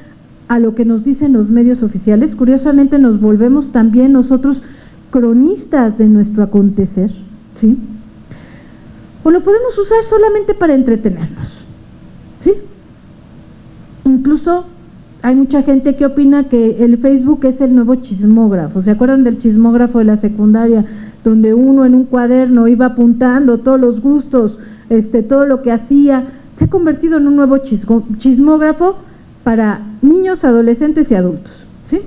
a lo que nos dicen los medios oficiales, curiosamente nos volvemos también nosotros cronistas de nuestro acontecer, ¿sí? O lo podemos usar solamente para entretenernos, ¿sí? Incluso hay mucha gente que opina que el Facebook es el nuevo chismógrafo. ¿Se acuerdan del chismógrafo de la secundaria? Donde uno en un cuaderno iba apuntando todos los gustos, este, todo lo que hacía. Se ha convertido en un nuevo chismógrafo para niños, adolescentes y adultos. ¿sí?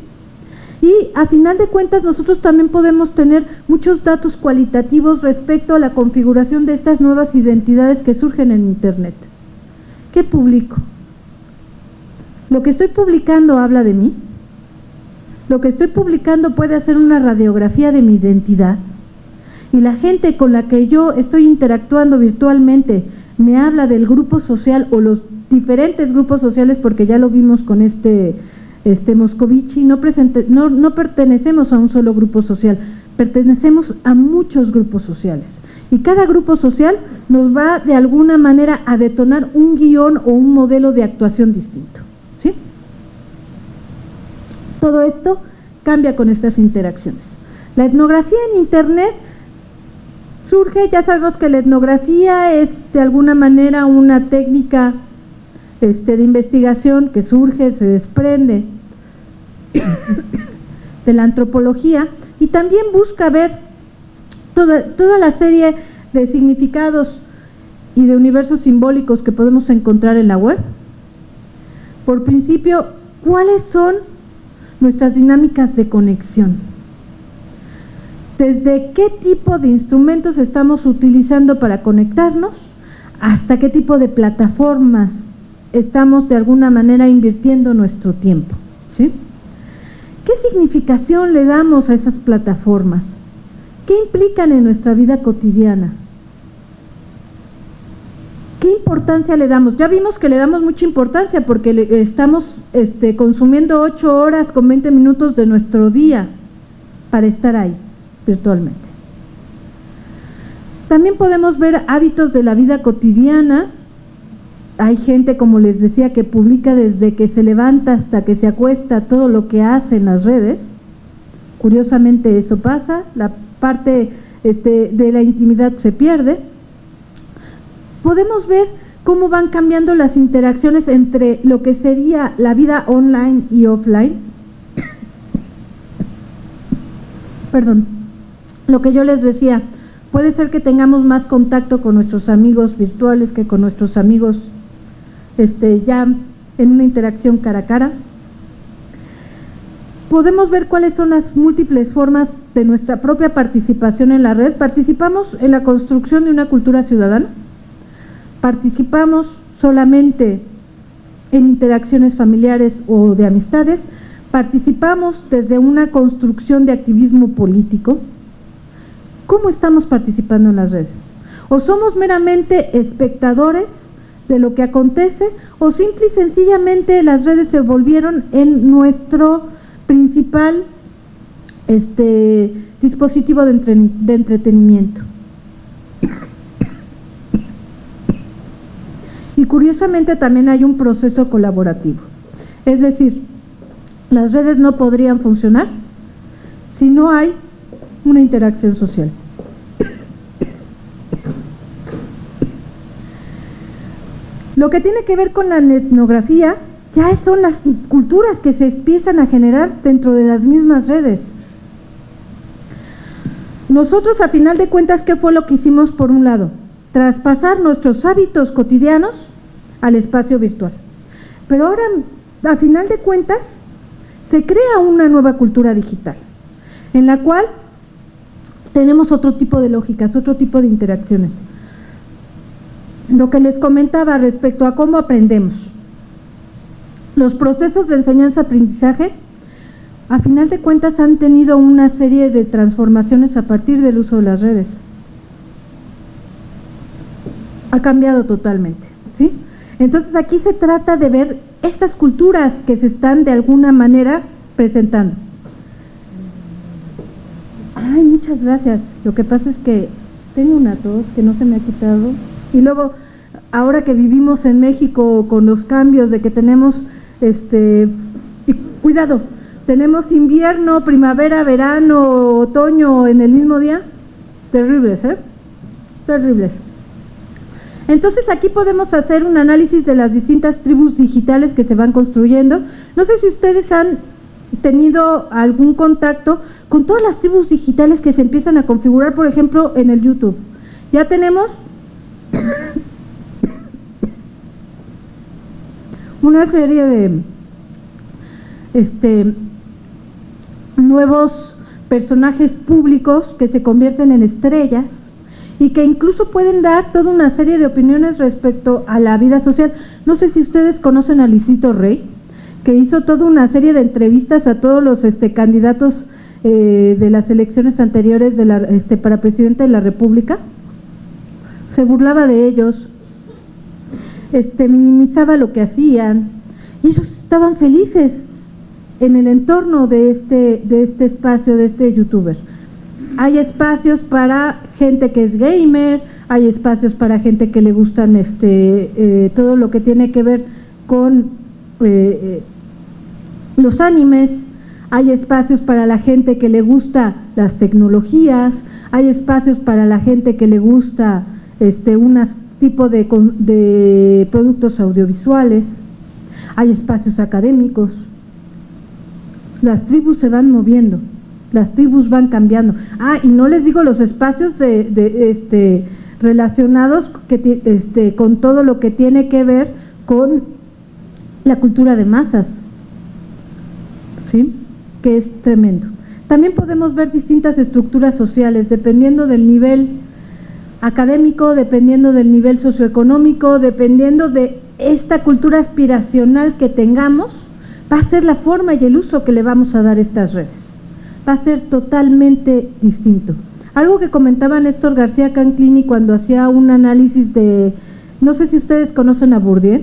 Y a final de cuentas nosotros también podemos tener muchos datos cualitativos respecto a la configuración de estas nuevas identidades que surgen en Internet. ¿Qué publico? Lo que estoy publicando habla de mí. Lo que estoy publicando puede hacer una radiografía de mi identidad. Y la gente con la que yo estoy interactuando virtualmente me habla del grupo social o los diferentes grupos sociales, porque ya lo vimos con este, este Moscovici, no, no, no pertenecemos a un solo grupo social, pertenecemos a muchos grupos sociales. Y cada grupo social nos va de alguna manera a detonar un guion o un modelo de actuación distinto. Todo esto cambia con estas interacciones. La etnografía en Internet surge, ya sabemos que la etnografía es de alguna manera una técnica este, de investigación que surge, se desprende de la antropología y también busca ver toda, toda la serie de significados y de universos simbólicos que podemos encontrar en la web. Por principio, ¿cuáles son nuestras dinámicas de conexión. Desde qué tipo de instrumentos estamos utilizando para conectarnos, hasta qué tipo de plataformas estamos de alguna manera invirtiendo nuestro tiempo. ¿sí? ¿Qué significación le damos a esas plataformas? ¿Qué implican en nuestra vida cotidiana? ¿Qué importancia le damos? Ya vimos que le damos mucha importancia porque estamos este, consumiendo 8 horas con 20 minutos de nuestro día para estar ahí virtualmente. También podemos ver hábitos de la vida cotidiana. Hay gente, como les decía, que publica desde que se levanta hasta que se acuesta todo lo que hace en las redes. Curiosamente eso pasa, la parte este, de la intimidad se pierde podemos ver cómo van cambiando las interacciones entre lo que sería la vida online y offline. Perdón, lo que yo les decía, Puede ser que tengamos más contacto con nuestros amigos virtuales que con nuestros amigos este, ya en una interacción cara a cara. Podemos ver cuáles son las múltiples formas de nuestra propia participación en la red. Participamos en la construcción de una cultura ciudadana. Participamos solamente en interacciones familiares o de amistades. Participamos desde una construcción de activismo político. ¿Cómo estamos participando en las redes? ¿O somos meramente espectadores de lo que acontece o simple y sencillamente las redes se volvieron en nuestro principal este, dispositivo de, de entretenimiento? Y curiosamente también hay un proceso colaborativo. Es decir, las redes no podrían funcionar si no hay una interacción social. Lo que tiene que ver con la etnografía ya son las culturas que se empiezan a generar dentro de las mismas redes. Nosotros a final de cuentas, ¿qué fue lo que hicimos por un lado? Traspasar nuestros hábitos cotidianos al espacio virtual. Pero ahora, a final de cuentas, se crea una nueva cultura digital, en la cual tenemos otro tipo de lógicas, otro tipo de interacciones. Lo que les comentaba respecto a cómo aprendemos. Los procesos de enseñanza-aprendizaje, a final de cuentas, han tenido una serie de transformaciones a partir del uso de las redes. Ha cambiado totalmente. ¿sí? Entonces aquí se trata de ver estas culturas que se están de alguna manera presentando. Ay, muchas gracias. Lo que pasa es que tengo una tos que no se me ha quitado. Y luego, ahora que vivimos en México con los cambios de que tenemos, este, y cuidado, tenemos invierno, primavera, verano, otoño en el mismo día. Terribles, ¿eh? Terribles. Entonces aquí podemos hacer un análisis de las distintas tribus digitales que se van construyendo. No sé si ustedes han tenido algún contacto con todas las tribus digitales que se empiezan a configurar, por ejemplo, en el YouTube. Ya tenemos una serie de este, nuevos personajes públicos que se convierten en estrellas y que incluso pueden dar toda una serie de opiniones respecto a la vida social. No sé si ustedes conocen a Luisito Rey, que hizo toda una serie de entrevistas a todos los este, candidatos eh, de las elecciones anteriores de la, este, para presidente de la República. Se burlaba de ellos, este, minimizaba lo que hacían y ellos estaban felices en el entorno de este, de este espacio, de este youtuber. Hay espacios para gente que es gamer, hay espacios para gente que le gustan este, eh, todo lo que tiene que ver con eh, los animes, hay espacios para la gente que le gusta las tecnologías, hay espacios para la gente que le gusta este un tipo de, de productos audiovisuales, hay espacios académicos. Las tribus se van moviendo, las tribus van cambiando. Ah, y no les digo los espacios de, de este, relacionados que, este, con todo lo que tiene que ver con la cultura de masas, ¿sí? que es tremendo. También podemos ver distintas estructuras sociales, dependiendo del nivel académico, dependiendo del nivel socioeconómico, dependiendo de esta cultura aspiracional que tengamos, va a ser la forma y el uso que le vamos a dar a estas redes. Va a ser totalmente distinto. Algo que comentaba Néstor García Canclini cuando hacía un análisis de, no sé si ustedes conocen a Bourdieu,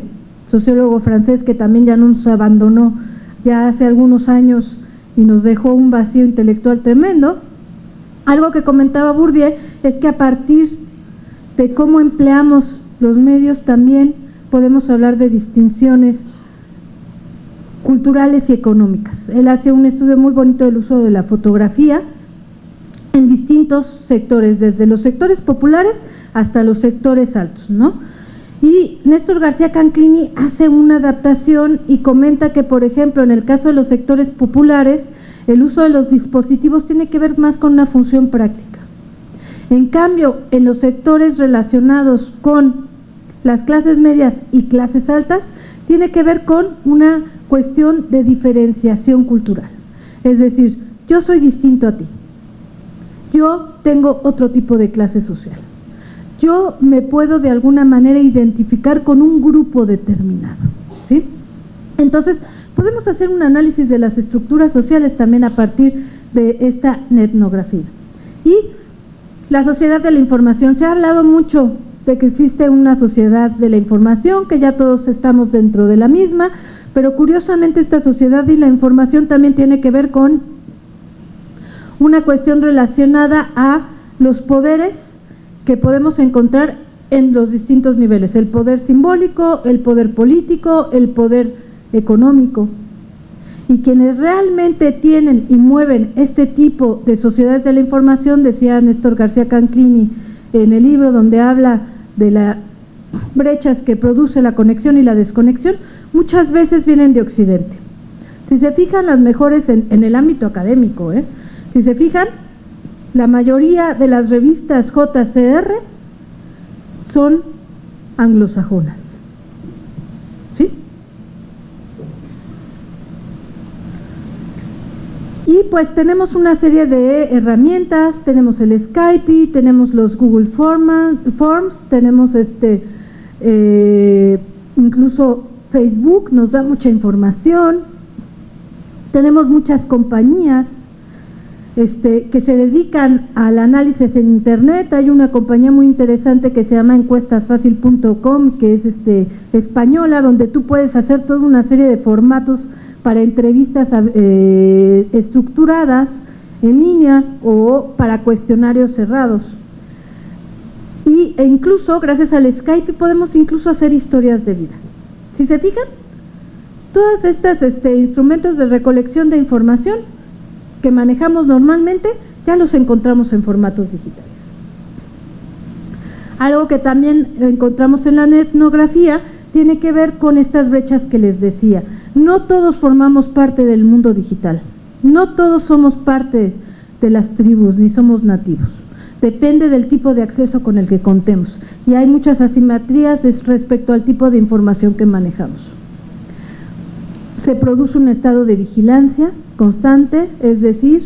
sociólogo francés que también ya nos abandonó ya hace algunos años y nos dejó un vacío intelectual tremendo. Algo que comentaba Bourdieu es que a partir de cómo empleamos los medios también podemos hablar de distinciones culturales y económicas. Él hace un estudio muy bonito del uso de la fotografía en distintos sectores, desde los sectores populares hasta los sectores altos, ¿no? Y Néstor García Canclini hace una adaptación y comenta que, por ejemplo, en el caso de los sectores populares, el uso de los dispositivos tiene que ver más con una función práctica. En cambio, en los sectores relacionados con las clases medias y clases altas, tiene que ver con una cuestión de diferenciación cultural. Es decir, yo soy distinto a ti. Yo tengo otro tipo de clase social. Yo me puedo de alguna manera identificar con un grupo determinado. ¿sí? Entonces, podemos hacer un análisis de las estructuras sociales también a partir de esta etnografía. Y la sociedad de la información. Se ha hablado mucho de que existe una sociedad de la información, que ya todos estamos dentro de la misma, pero curiosamente esta sociedad y la información también tiene que ver con una cuestión relacionada a los poderes que podemos encontrar en los distintos niveles, el poder simbólico, el poder político, el poder económico. Y quienes realmente tienen y mueven este tipo de sociedades de la información, decía Néstor García Canclini en el libro donde habla de las brechas que produce la conexión y la desconexión, muchas veces vienen de Occidente. Si se fijan las mejores en, el ámbito académico, ¿eh? si se fijan, la mayoría de las revistas JCR son anglosajonas. ¿Sí? Y pues tenemos una serie de herramientas, tenemos el Skype, tenemos los Google Forms, tenemos este eh, incluso Facebook nos da mucha información, tenemos muchas compañías este, que se dedican al análisis en internet, hay una compañía muy interesante que se llama encuestasfacil.com que es este, española, donde tú puedes hacer toda una serie de formatos para entrevistas eh, estructuradas en línea o para cuestionarios cerrados. Y, e incluso, gracias al Skype, podemos incluso hacer historias de vida. Si se fijan, todos estos este, instrumentos de recolección de información que manejamos normalmente ya los encontramos en formatos digitales. Algo que también encontramos en la etnografía tiene que ver con estas brechas que les decía. No todos formamos parte del mundo digital, no todos somos parte de las tribus ni somos nativos. Depende del tipo de acceso con el que contemos y hay muchas asimetrías respecto al tipo de información que manejamos. Se produce un estado de vigilancia constante, es decir,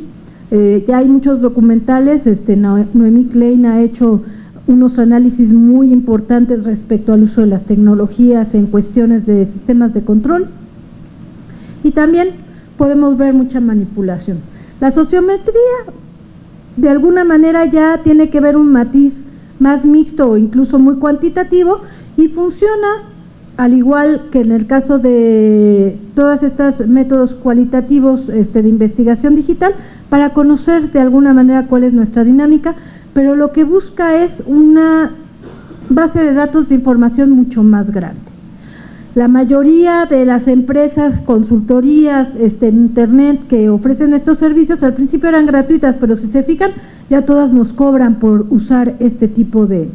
eh, ya hay muchos documentales, este, Noemí Klein ha hecho unos análisis muy importantes respecto al uso de las tecnologías en cuestiones de sistemas de control y también podemos ver mucha manipulación. La sociometría de alguna manera ya tiene que ver un matiz más mixto o incluso muy cuantitativo y funciona al igual que en el caso de todos estos métodos cualitativos este, de investigación digital para conocer de alguna manera cuál es nuestra dinámica, pero lo que busca es una base de datos de información mucho más grande. La mayoría de las empresas, consultorías este, Internet que ofrecen estos servicios al principio eran gratuitas, pero si se fijan, ya todas nos cobran por usar este tipo de,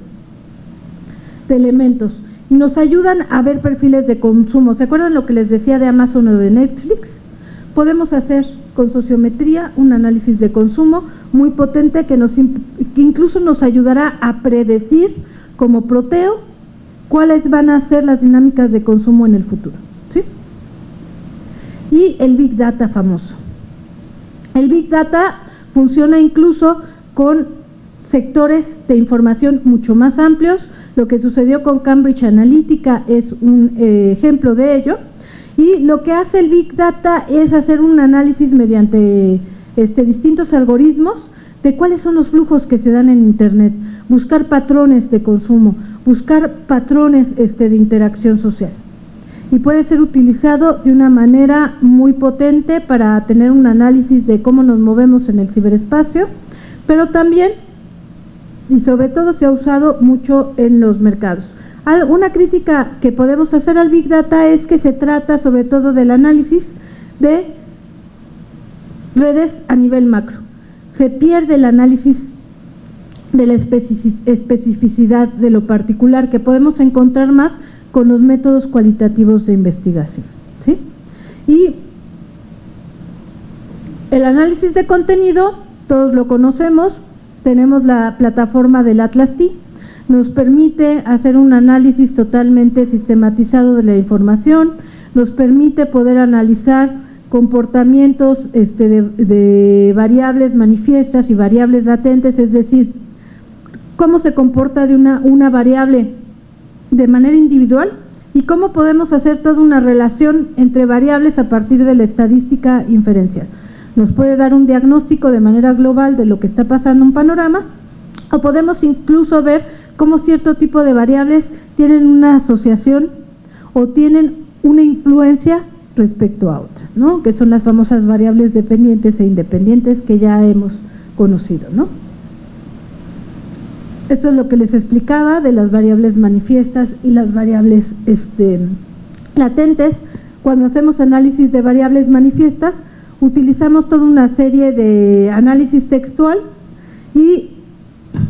de elementos. Y nos ayudan a ver perfiles de consumo. ¿Se acuerdan lo que les decía de Amazon o de Netflix? Podemos hacer con sociometría un análisis de consumo muy potente que, nos, que incluso nos ayudará a predecir como proteo cuáles van a ser las dinámicas de consumo en el futuro. ¿sí? Y el Big Data famoso. El Big Data funciona incluso con sectores de información mucho más amplios. Lo que sucedió con Cambridge Analytica es un eh, ejemplo de ello. Y lo que hace el Big Data es hacer un análisis mediante este, distintos algoritmos de cuáles son los flujos que se dan en Internet, buscar patrones de consumo, buscar patrones este, de interacción social. Y puede ser utilizado de una manera muy potente para tener un análisis de cómo nos movemos en el ciberespacio, pero también y sobre todo se ha usado mucho en los mercados. Una crítica que podemos hacer al Big Data es que se trata sobre todo del análisis de redes a nivel macro. Se pierde el análisis de la especificidad de lo particular que podemos encontrar más con los métodos cualitativos de investigación. ¿sí? Y el análisis de contenido, todos lo conocemos, tenemos la plataforma del Atlas T, nos permite hacer un análisis totalmente sistematizado de la información, nos permite poder analizar comportamientos este, de, variables manifiestas y variables latentes, es decir, cómo se comporta de una, una variable de manera individual y cómo podemos hacer toda una relación entre variables a partir de la estadística inferencial. Nos puede dar un diagnóstico de manera global de lo que está pasando en un panorama o podemos incluso ver cómo cierto tipo de variables tienen una asociación o tienen una influencia respecto a otras, ¿no? que son las famosas variables dependientes e independientes que ya hemos conocido. ¿no? Esto es lo que les explicaba de las variables manifiestas y las variables este, latentes. Cuando hacemos análisis de variables manifiestas, utilizamos toda una serie de análisis textual y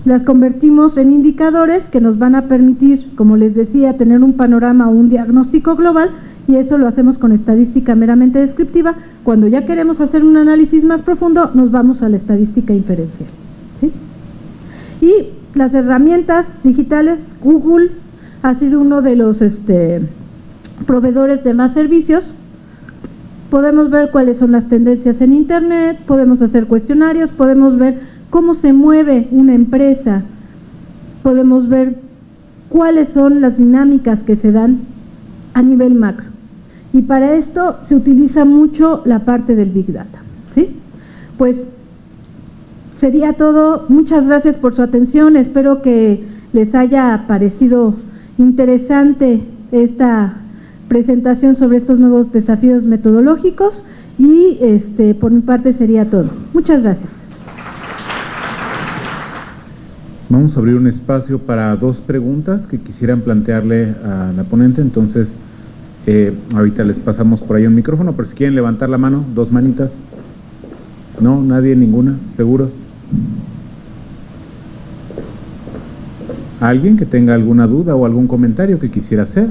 las convertimos en indicadores que nos van a permitir, como les decía, tener un panorama o un diagnóstico global y eso lo hacemos con estadística meramente descriptiva. Cuando ya queremos hacer un análisis más profundo, nos vamos a la estadística inferencial. Y las herramientas digitales, Google ha sido uno de los este, proveedores de más servicios. Podemos ver cuáles son las tendencias en Internet, podemos hacer cuestionarios, podemos ver cómo se mueve una empresa, podemos ver cuáles son las dinámicas que se dan a nivel macro. Y para esto se utiliza mucho la parte del Big Data. ¿sí? Pues sería todo. Muchas gracias por su atención. Espero que les haya parecido interesante esta presentación sobre estos nuevos desafíos metodológicos y este, por mi parte sería todo. Muchas gracias. Vamos a abrir un espacio para dos preguntas que quisieran plantearle a la ponente, entonces eh, ahorita les pasamos por ahí un micrófono, pero si quieren levantar la mano, dos manitas. No, nadie, ninguna, seguro. ¿Alguien que tenga alguna duda o algún comentario que quisiera hacer?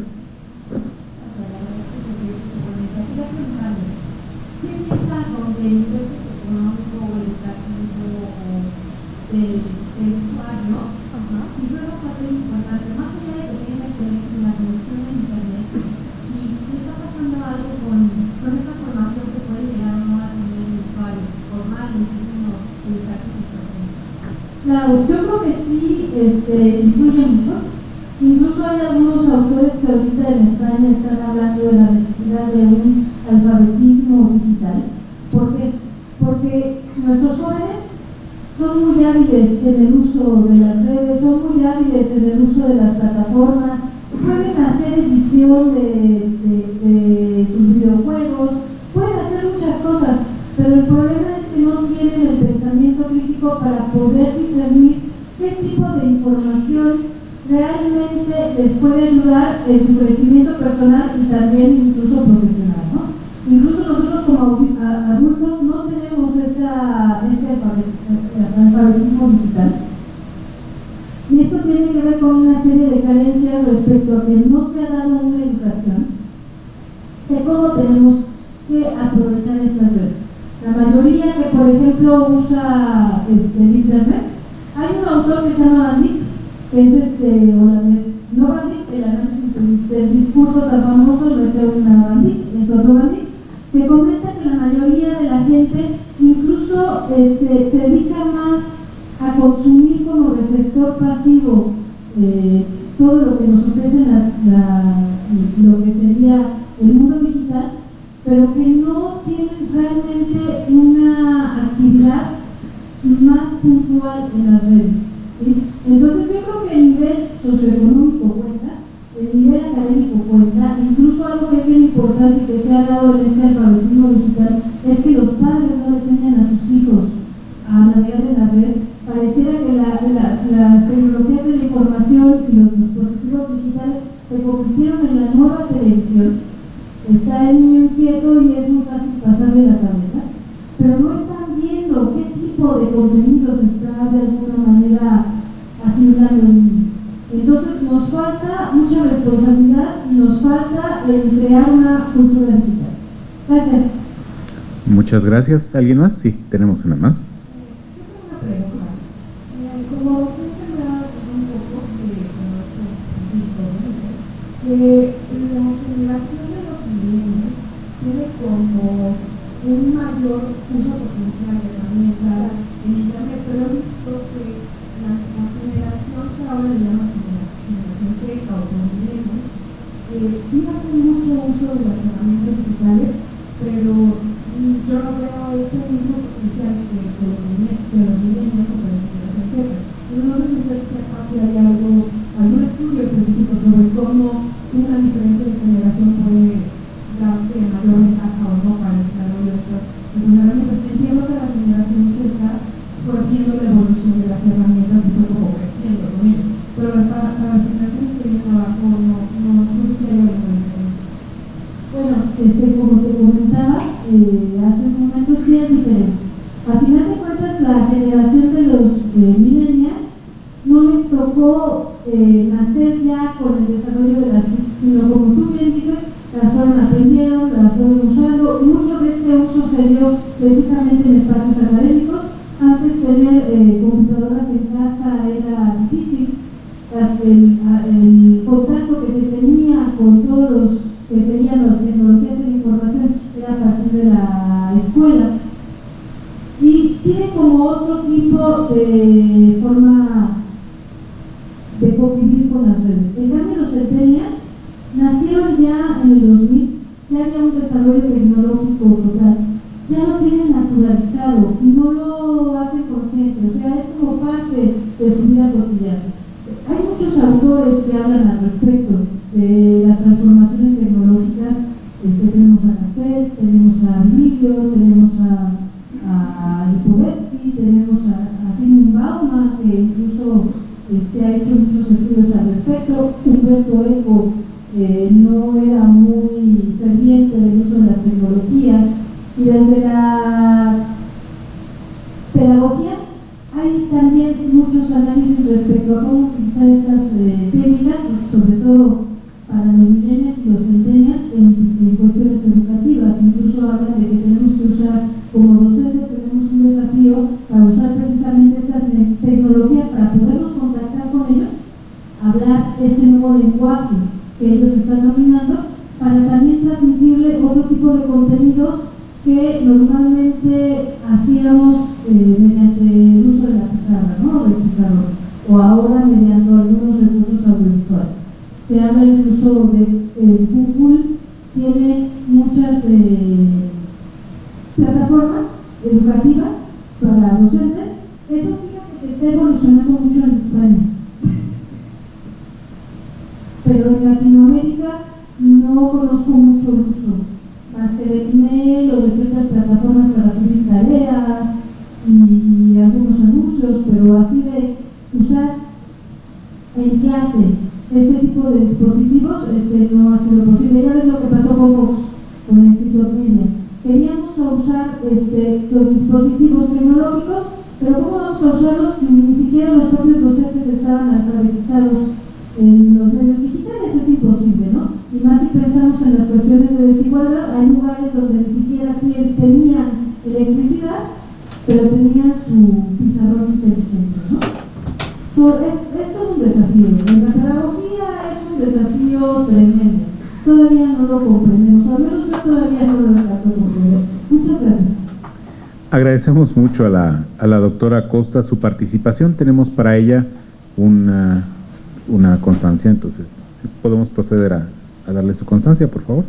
Mmh. que la generación de los milenios tiene como un mayor uso Hay también muchos análisis respecto a cómo utilizar estas eh, técnicas, sobre todo Costa su participación. Tenemos para ella una, una constancia, entonces podemos proceder a, a darle su constancia, por favor.